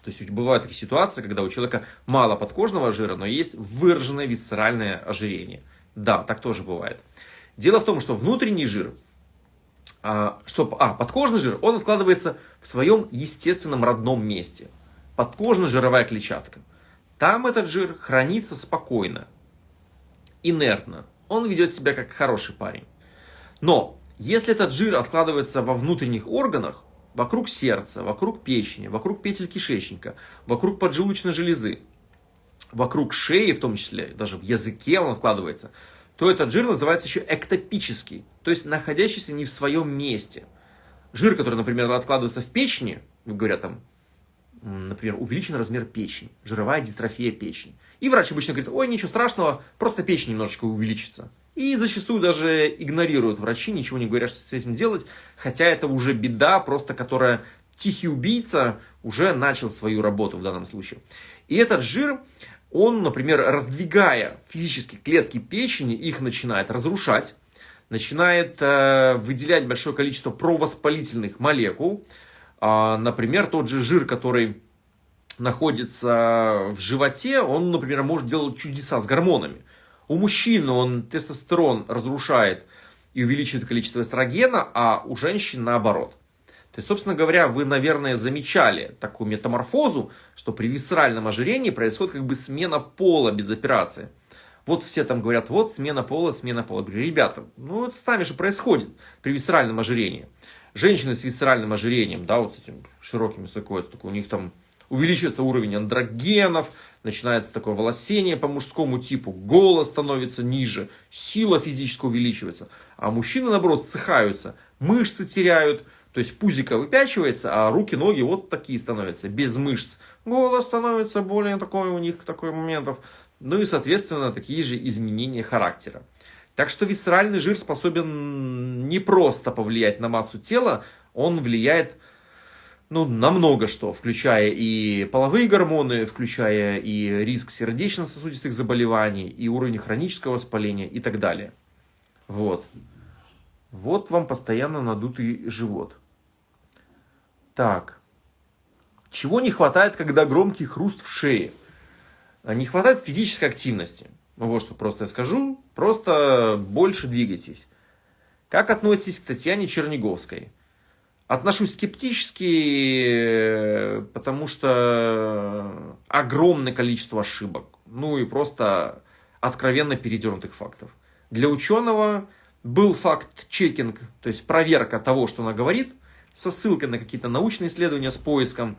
То есть бывают такие ситуации, когда у человека мало подкожного жира, но есть выраженное висцеральное ожирение. Да, так тоже бывает. Дело в том, что внутренний жир, а, что, а, подкожный жир, он откладывается в своем естественном родном месте. Подкожно-жировая клетчатка. Там этот жир хранится спокойно, инертно. Он ведет себя как хороший парень. Но если этот жир откладывается во внутренних органах, вокруг сердца, вокруг печени, вокруг петель кишечника, вокруг поджелудочной железы, вокруг шеи в том числе, даже в языке он откладывается, то этот жир называется еще эктопический, то есть находящийся не в своем месте. Жир, который, например, откладывается в печени, говорят там, например, увеличен размер печени, жировая дистрофия печени. И врач обычно говорит, ой, ничего страшного, просто печень немножечко увеличится. И зачастую даже игнорируют врачи, ничего не говорят, что с этим делать, хотя это уже беда, просто которая тихий убийца уже начал свою работу в данном случае. И этот жир, он, например, раздвигая физически клетки печени, их начинает разрушать, начинает э, выделять большое количество провоспалительных молекул. Э, например, тот же жир, который находится в животе, он, например, может делать чудеса с гормонами. У мужчин он тестостерон разрушает и увеличивает количество эстрогена, а у женщин наоборот. То есть, собственно говоря, вы, наверное, замечали такую метаморфозу, что при висцеральном ожирении происходит как бы смена пола без операции. Вот все там говорят, вот смена пола, смена пола. говорю, ребята, ну это с нами же происходит при висцеральном ожирении. Женщины с висцеральным ожирением, да, вот с этим широким стыкуются, у них там увеличивается уровень андрогенов, начинается такое волосение по мужскому типу, голос становится ниже, сила физическая увеличивается. А мужчины, наоборот, ссыхаются, мышцы теряют, то есть пузико выпячивается, а руки, ноги вот такие становятся, без мышц. Голос становится более такой у них, такой моментов. Ну и, соответственно, такие же изменения характера. Так что висцеральный жир способен не просто повлиять на массу тела, он влияет ну, на много что, включая и половые гормоны, включая и риск сердечно-сосудистых заболеваний, и уровень хронического воспаления и так далее. Вот. Вот вам постоянно надутый живот. Так. Чего не хватает, когда громкий хруст в шее? А не хватает физической активности. Ну вот что просто я скажу. Просто больше двигайтесь. Как относитесь к Татьяне Черниговской? Отношусь скептически, потому что огромное количество ошибок. Ну и просто откровенно передернутых фактов. Для ученого был факт-чекинг, то есть проверка того, что она говорит, со ссылкой на какие-то научные исследования, с поиском.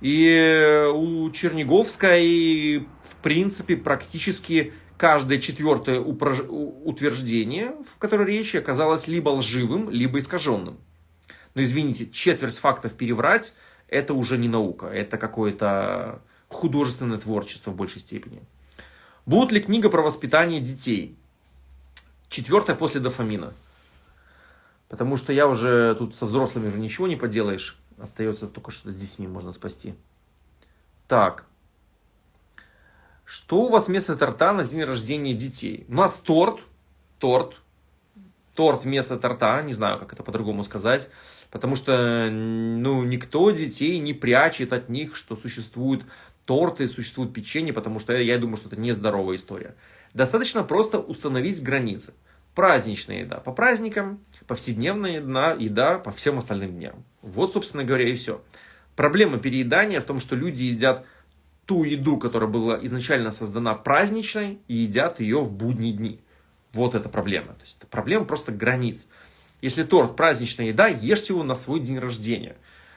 И у Черниговской, в принципе, практически каждое четвертое утверждение, в котором речь оказалось либо лживым, либо искаженным. Но извините, четверть фактов переврать, это уже не наука, это какое-то художественное творчество в большей степени. Будет ли книга про воспитание детей? Четвертая после дофамина. Потому что я уже тут со взрослыми ничего не поделаешь. Остается только что с детьми можно спасти. Так. Что у вас вместо торта на день рождения детей? У нас торт. Торт. Торт вместо торта. Не знаю, как это по-другому сказать. Потому что ну, никто детей не прячет от них, что существуют торты, существует печенье, потому что я думаю, что это нездоровая история. Достаточно просто установить границы. Праздничная еда по праздникам, повседневная еда, еда по всем остальным дням. Вот, собственно говоря, и все. Проблема переедания в том, что люди едят ту еду, которая была изначально создана праздничной, и едят ее в будние дни. Вот это проблема. То есть это проблема просто границ. Если торт праздничная еда, ешьте его на свой день рождения.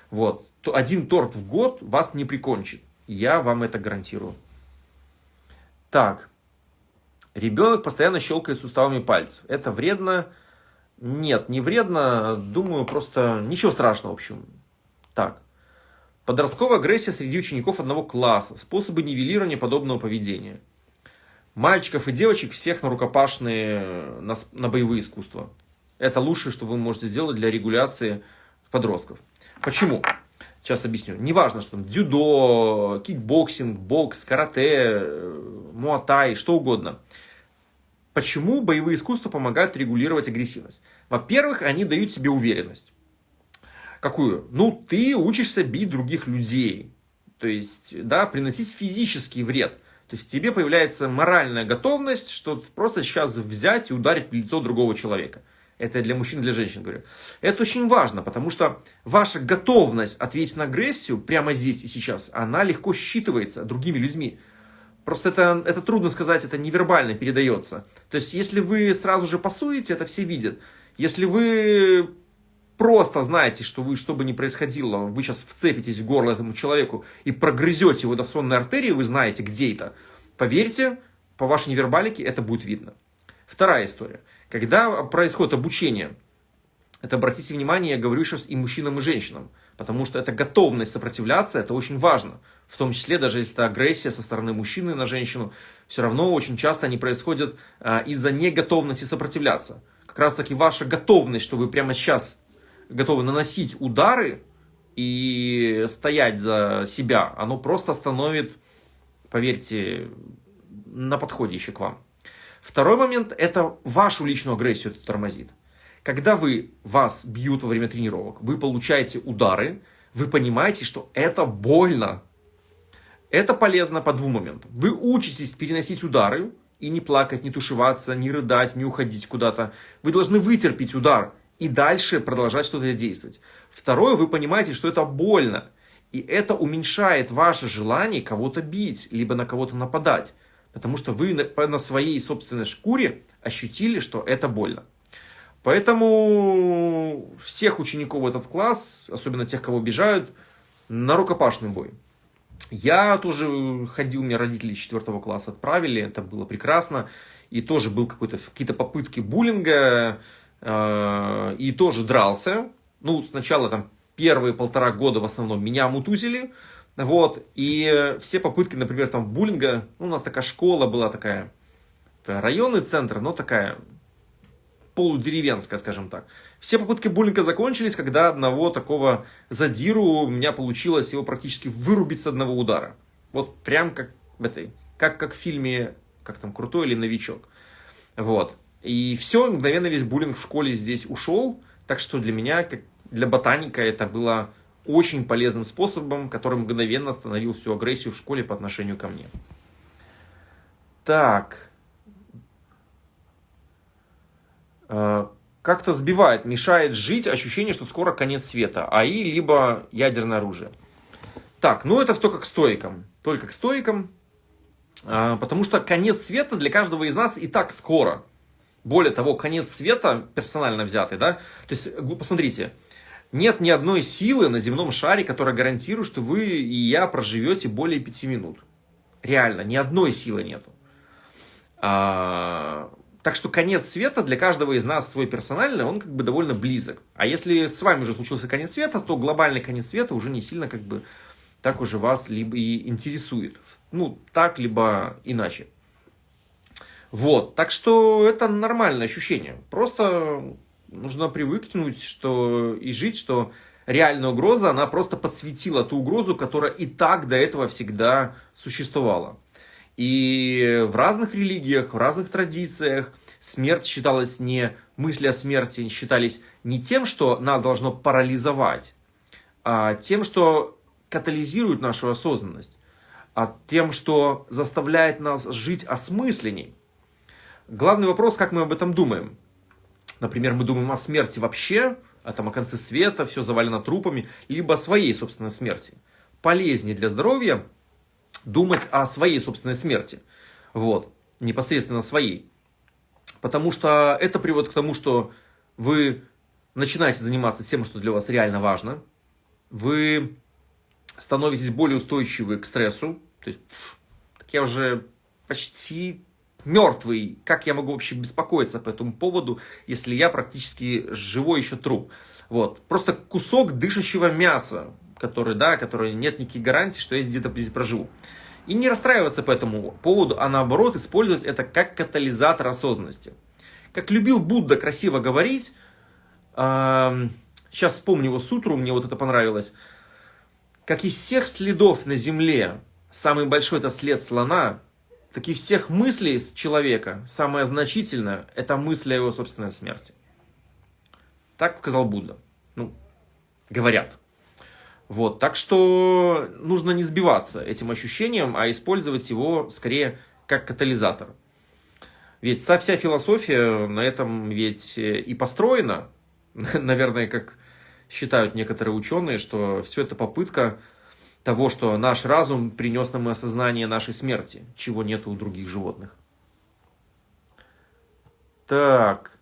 Вот. Один торт в год вас не прикончит. Я вам это гарантирую. Так. Ребенок постоянно щелкает суставами пальцев. Это вредно? Нет, не вредно. Думаю, просто ничего страшного, в общем. Так. Подростковая агрессия среди учеников одного класса. Способы нивелирования подобного поведения. Мальчиков и девочек всех на рукопашные, на, на боевые искусства. Это лучшее, что вы можете сделать для регуляции подростков. Почему? Сейчас объясню. Неважно, что там дзюдо, кикбоксинг, бокс, карате, муатай, что угодно. Почему боевые искусства помогают регулировать агрессивность? Во-первых, они дают тебе уверенность. Какую? Ну, ты учишься бить других людей. То есть, да, приносить физический вред. То есть тебе появляется моральная готовность, что просто сейчас взять и ударить в лицо другого человека. Это для мужчин для женщин говорю. Это очень важно, потому что ваша готовность ответить на агрессию прямо здесь и сейчас, она легко считывается другими людьми. Просто это, это трудно сказать, это невербально передается. То есть, если вы сразу же пасуете, это все видят. Если вы просто знаете, что вы, что бы ни происходило, вы сейчас вцепитесь в горло этому человеку и прогрызете его до сонной артерии, вы знаете, где это, поверьте, по вашей невербалике это будет видно. Вторая история. Когда происходит обучение, это обратите внимание, я говорю сейчас и мужчинам, и женщинам, потому что это готовность сопротивляться, это очень важно. В том числе, даже если это агрессия со стороны мужчины на женщину, все равно очень часто они происходят а, из-за неготовности сопротивляться. Как раз таки ваша готовность, что вы прямо сейчас готовы наносить удары и стоять за себя, оно просто становит, поверьте, на подходе еще к вам. Второй момент – это вашу личную агрессию тормозит. Когда вы, вас бьют во время тренировок, вы получаете удары, вы понимаете, что это больно. Это полезно по двум моментам. Вы учитесь переносить удары и не плакать, не тушеваться, не рыдать, не уходить куда-то. Вы должны вытерпеть удар и дальше продолжать что-то действовать. Второе, вы понимаете, что это больно. И это уменьшает ваше желание кого-то бить, либо на кого-то нападать. Потому что вы на, своей собственной шкуре ощутили, что это больно. Поэтому всех учеников в этот класс, особенно тех, кого обижают, на рукопашный бой. Я тоже ходил, меня родители из 4 класса отправили, это было прекрасно. И тоже был какие-то попытки буллинга, и тоже дрался. Ну, сначала там первые полтора года в основном меня мутузили, вот, и все попытки, например, там буллинга, ну, у нас такая школа была такая, районный центр, но такая полудеревенская, скажем так. Все попытки буллинга закончились, когда одного такого задиру у меня получилось его практически вырубить с одного удара. Вот прям как в этой, как, как в фильме, как там, Крутой или Новичок. Вот. И все, мгновенно весь буллинг в школе здесь ушел. Так что для меня, как для ботаника, это было очень полезным способом, который мгновенно остановил всю агрессию в школе по отношению ко мне. Так. Э, как-то сбивает, мешает жить ощущение, что скоро конец света. АИ, либо ядерное оружие. Так, ну это только к стоикам. Только к стоикам. Э, потому что конец света для каждого из нас и так скоро. Более того, конец света персонально взятый, да. То есть, посмотрите, нет ни одной силы на земном шаре, которая гарантирует, что вы и я проживете более пяти минут. Реально, ни одной силы нету. А, так что конец света для каждого из нас свой персональный, он как бы довольно близок. А если с вами уже случился конец света, то глобальный конец света уже не сильно как бы так уже вас либо и интересует. Ну, так, либо иначе. Вот, так что это нормальное ощущение. Просто нужно привыкнуть что, и жить, что реальная угроза, она просто подсветила ту угрозу, которая и так до этого всегда существовала. И в разных религиях, в разных традициях смерть считалась не, мысли о смерти считались не тем, что нас должно парализовать, а тем, что катализирует нашу осознанность, а тем, что заставляет нас жить осмысленней. Главный вопрос, как мы об этом думаем. Например, мы думаем о смерти вообще, а там о конце света, все завалено трупами, либо о своей собственной смерти. Полезнее для здоровья думать о своей собственной смерти. Вот, непосредственно своей. Потому что это приводит к тому, что вы начинаете заниматься тем, что для вас реально важно. Вы становитесь более устойчивы к стрессу. То есть, так я уже почти мертвый, как я могу вообще беспокоиться по этому поводу, если я практически живой еще труп. Вот. Просто кусок дышащего мяса, который, да, который нет никаких гарантий, что я где-то здесь проживу. И не расстраиваться по этому поводу, а наоборот использовать это как катализатор осознанности. Как любил Будда красиво говорить, э, сейчас вспомню его сутру, мне вот это понравилось. Как из всех следов на земле, самый большой это след слона, так и всех мыслей человека самое значительное – это мысль о его собственной смерти. Так сказал Будда. Ну, говорят. Вот, так что нужно не сбиваться этим ощущением, а использовать его скорее как катализатор. Ведь вся философия на этом ведь и построена, (laughs) наверное, как считают некоторые ученые, что все это попытка того, что наш разум принес нам осознание нашей смерти, чего нет у других животных. Так.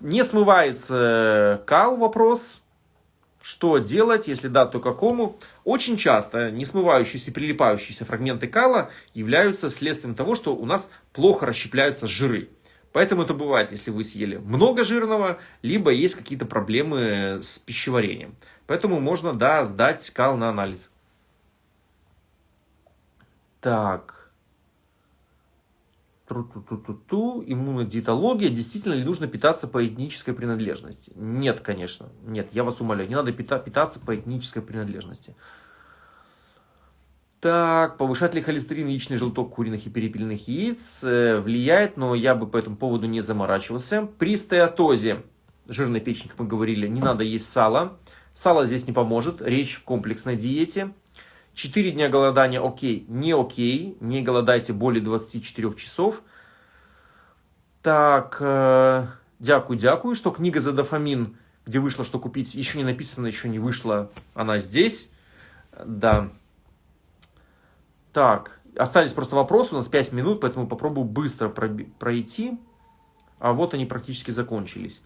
Не смывается кал вопрос. Что делать, если да, то какому? Очень часто несмывающиеся и прилипающиеся фрагменты кала являются следствием того, что у нас плохо расщепляются жиры. Поэтому это бывает, если вы съели много жирного, либо есть какие-то проблемы с пищеварением. Поэтому можно, да, сдать кал на анализ. Так. Тру-ту-ту-ту-ту. Иммунодиетология. Действительно ли нужно питаться по этнической принадлежности? Нет, конечно. Нет, я вас умоляю. Не надо питаться по этнической принадлежности. Так, повышает ли холестерин яичный желток куриных и перепелиных яиц? Э, влияет, но я бы по этому поводу не заморачивался. При стеатозе, жирной печени, как мы говорили, не надо есть. Сало здесь не поможет. Речь в комплексной диете. 4 дня голодания окей, не окей, не голодайте более 24 часов. Так, э, дякую, дякую, что книга за дофамин, где вышло, что купить, еще не написано, еще не вышла, она здесь. Да. Так, остались просто вопросы, у нас 5 минут, поэтому попробую быстро пройти. А вот они практически закончились.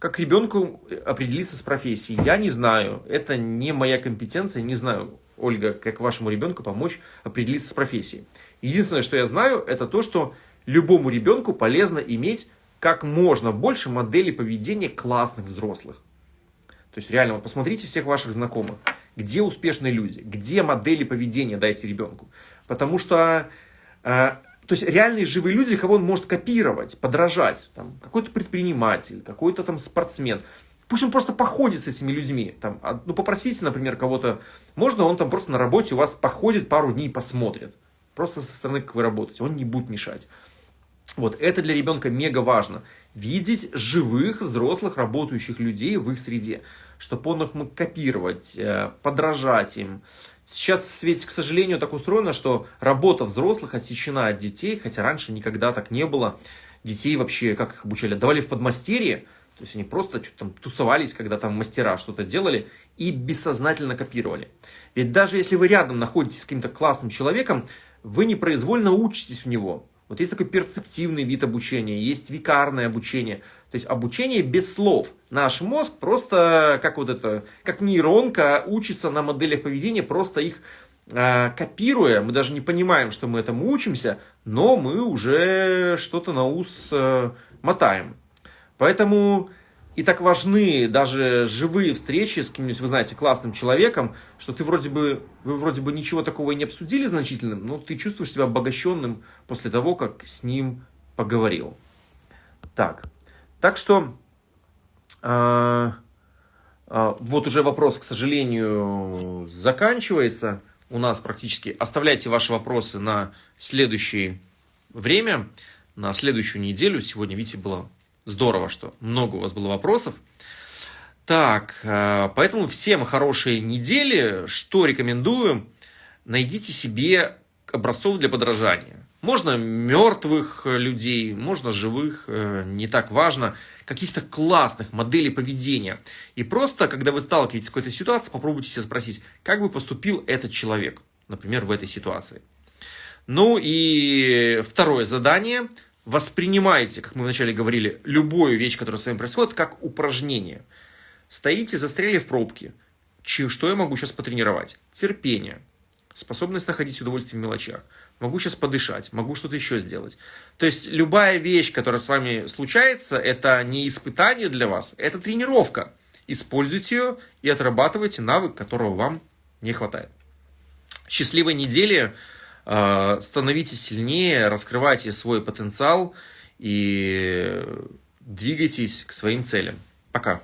Как ребенку определиться с профессией? Я не знаю, это не моя компетенция, не знаю, Ольга, как вашему ребенку помочь определиться с профессией. Единственное, что я знаю, это то, что любому ребенку полезно иметь как можно больше моделей поведения классных взрослых. То есть реально, вот посмотрите всех ваших знакомых, где успешные люди, где модели поведения дайте ребенку. Потому что, э, то есть реальные живые люди, кого он может копировать, подражать. Там, какой-то предприниматель, какой-то там спортсмен. Пусть он просто походит с этими людьми. Там, а, ну, попросите, например, кого-то, можно он там просто на работе у вас походит пару дней и посмотрит. Просто со стороны, как вы работаете. Он не будет мешать. Вот, это для ребенка мега важно. Видеть живых, взрослых, работающих людей в их среде. Чтобы он их мог копировать, э, подражать им. Сейчас ведь, к сожалению, так устроено, что работа взрослых отсечена от детей, хотя раньше никогда так не было. Детей вообще, как их обучали, давали в подмастерье, то есть они просто что-то там тусовались, когда там мастера что-то делали и бессознательно копировали. Ведь даже если вы рядом находитесь с каким-то классным человеком, вы непроизвольно учитесь у него. Вот есть такой перцептивный вид обучения, есть викарное обучение. То есть обучение без слов. Наш мозг просто, как вот это, как нейронка, учится на моделях поведения, просто их э, копируя. Мы даже не понимаем, что мы этому учимся, но мы уже что-то на ус э, мотаем. Поэтому и так важны даже живые встречи с кем-нибудь, вы знаете, классным человеком, что ты вроде бы, вы вроде бы ничего такого и не обсудили значительным, но ты чувствуешь себя обогащенным после того, как с ним поговорил. Так, так что э, э, вот уже вопрос, к сожалению, заканчивается. У нас практически оставляйте ваши вопросы на следующее время, на следующую неделю. Сегодня, видите, было Здорово, что много у вас было вопросов. Так, э, поэтому всем хорошей недели. Что рекомендую? Найдите себе образцов для подражания. Можно мертвых людей, можно живых, э, не так важно, каких-то классных моделей поведения. И просто, когда вы сталкиваетесь с какой-то ситуацией, попробуйте себя спросить, как бы поступил этот человек, например, в этой ситуации. Ну и второе задание – воспринимайте, как мы вначале говорили, любую вещь, которая с вами происходит, как упражнение. Стоите, застряли в пробке. Что я могу сейчас потренировать? Терпение. Способность находить удовольствие в мелочах. Могу сейчас подышать, могу что-то еще сделать. То есть любая вещь, которая с вами случается, это не испытание для вас, это тренировка. Используйте ее и отрабатывайте навык, которого вам не хватает. Счастливой недели! А, становитесь сильнее, раскрывайте свой потенциал и двигайтесь к своим целям. Пока.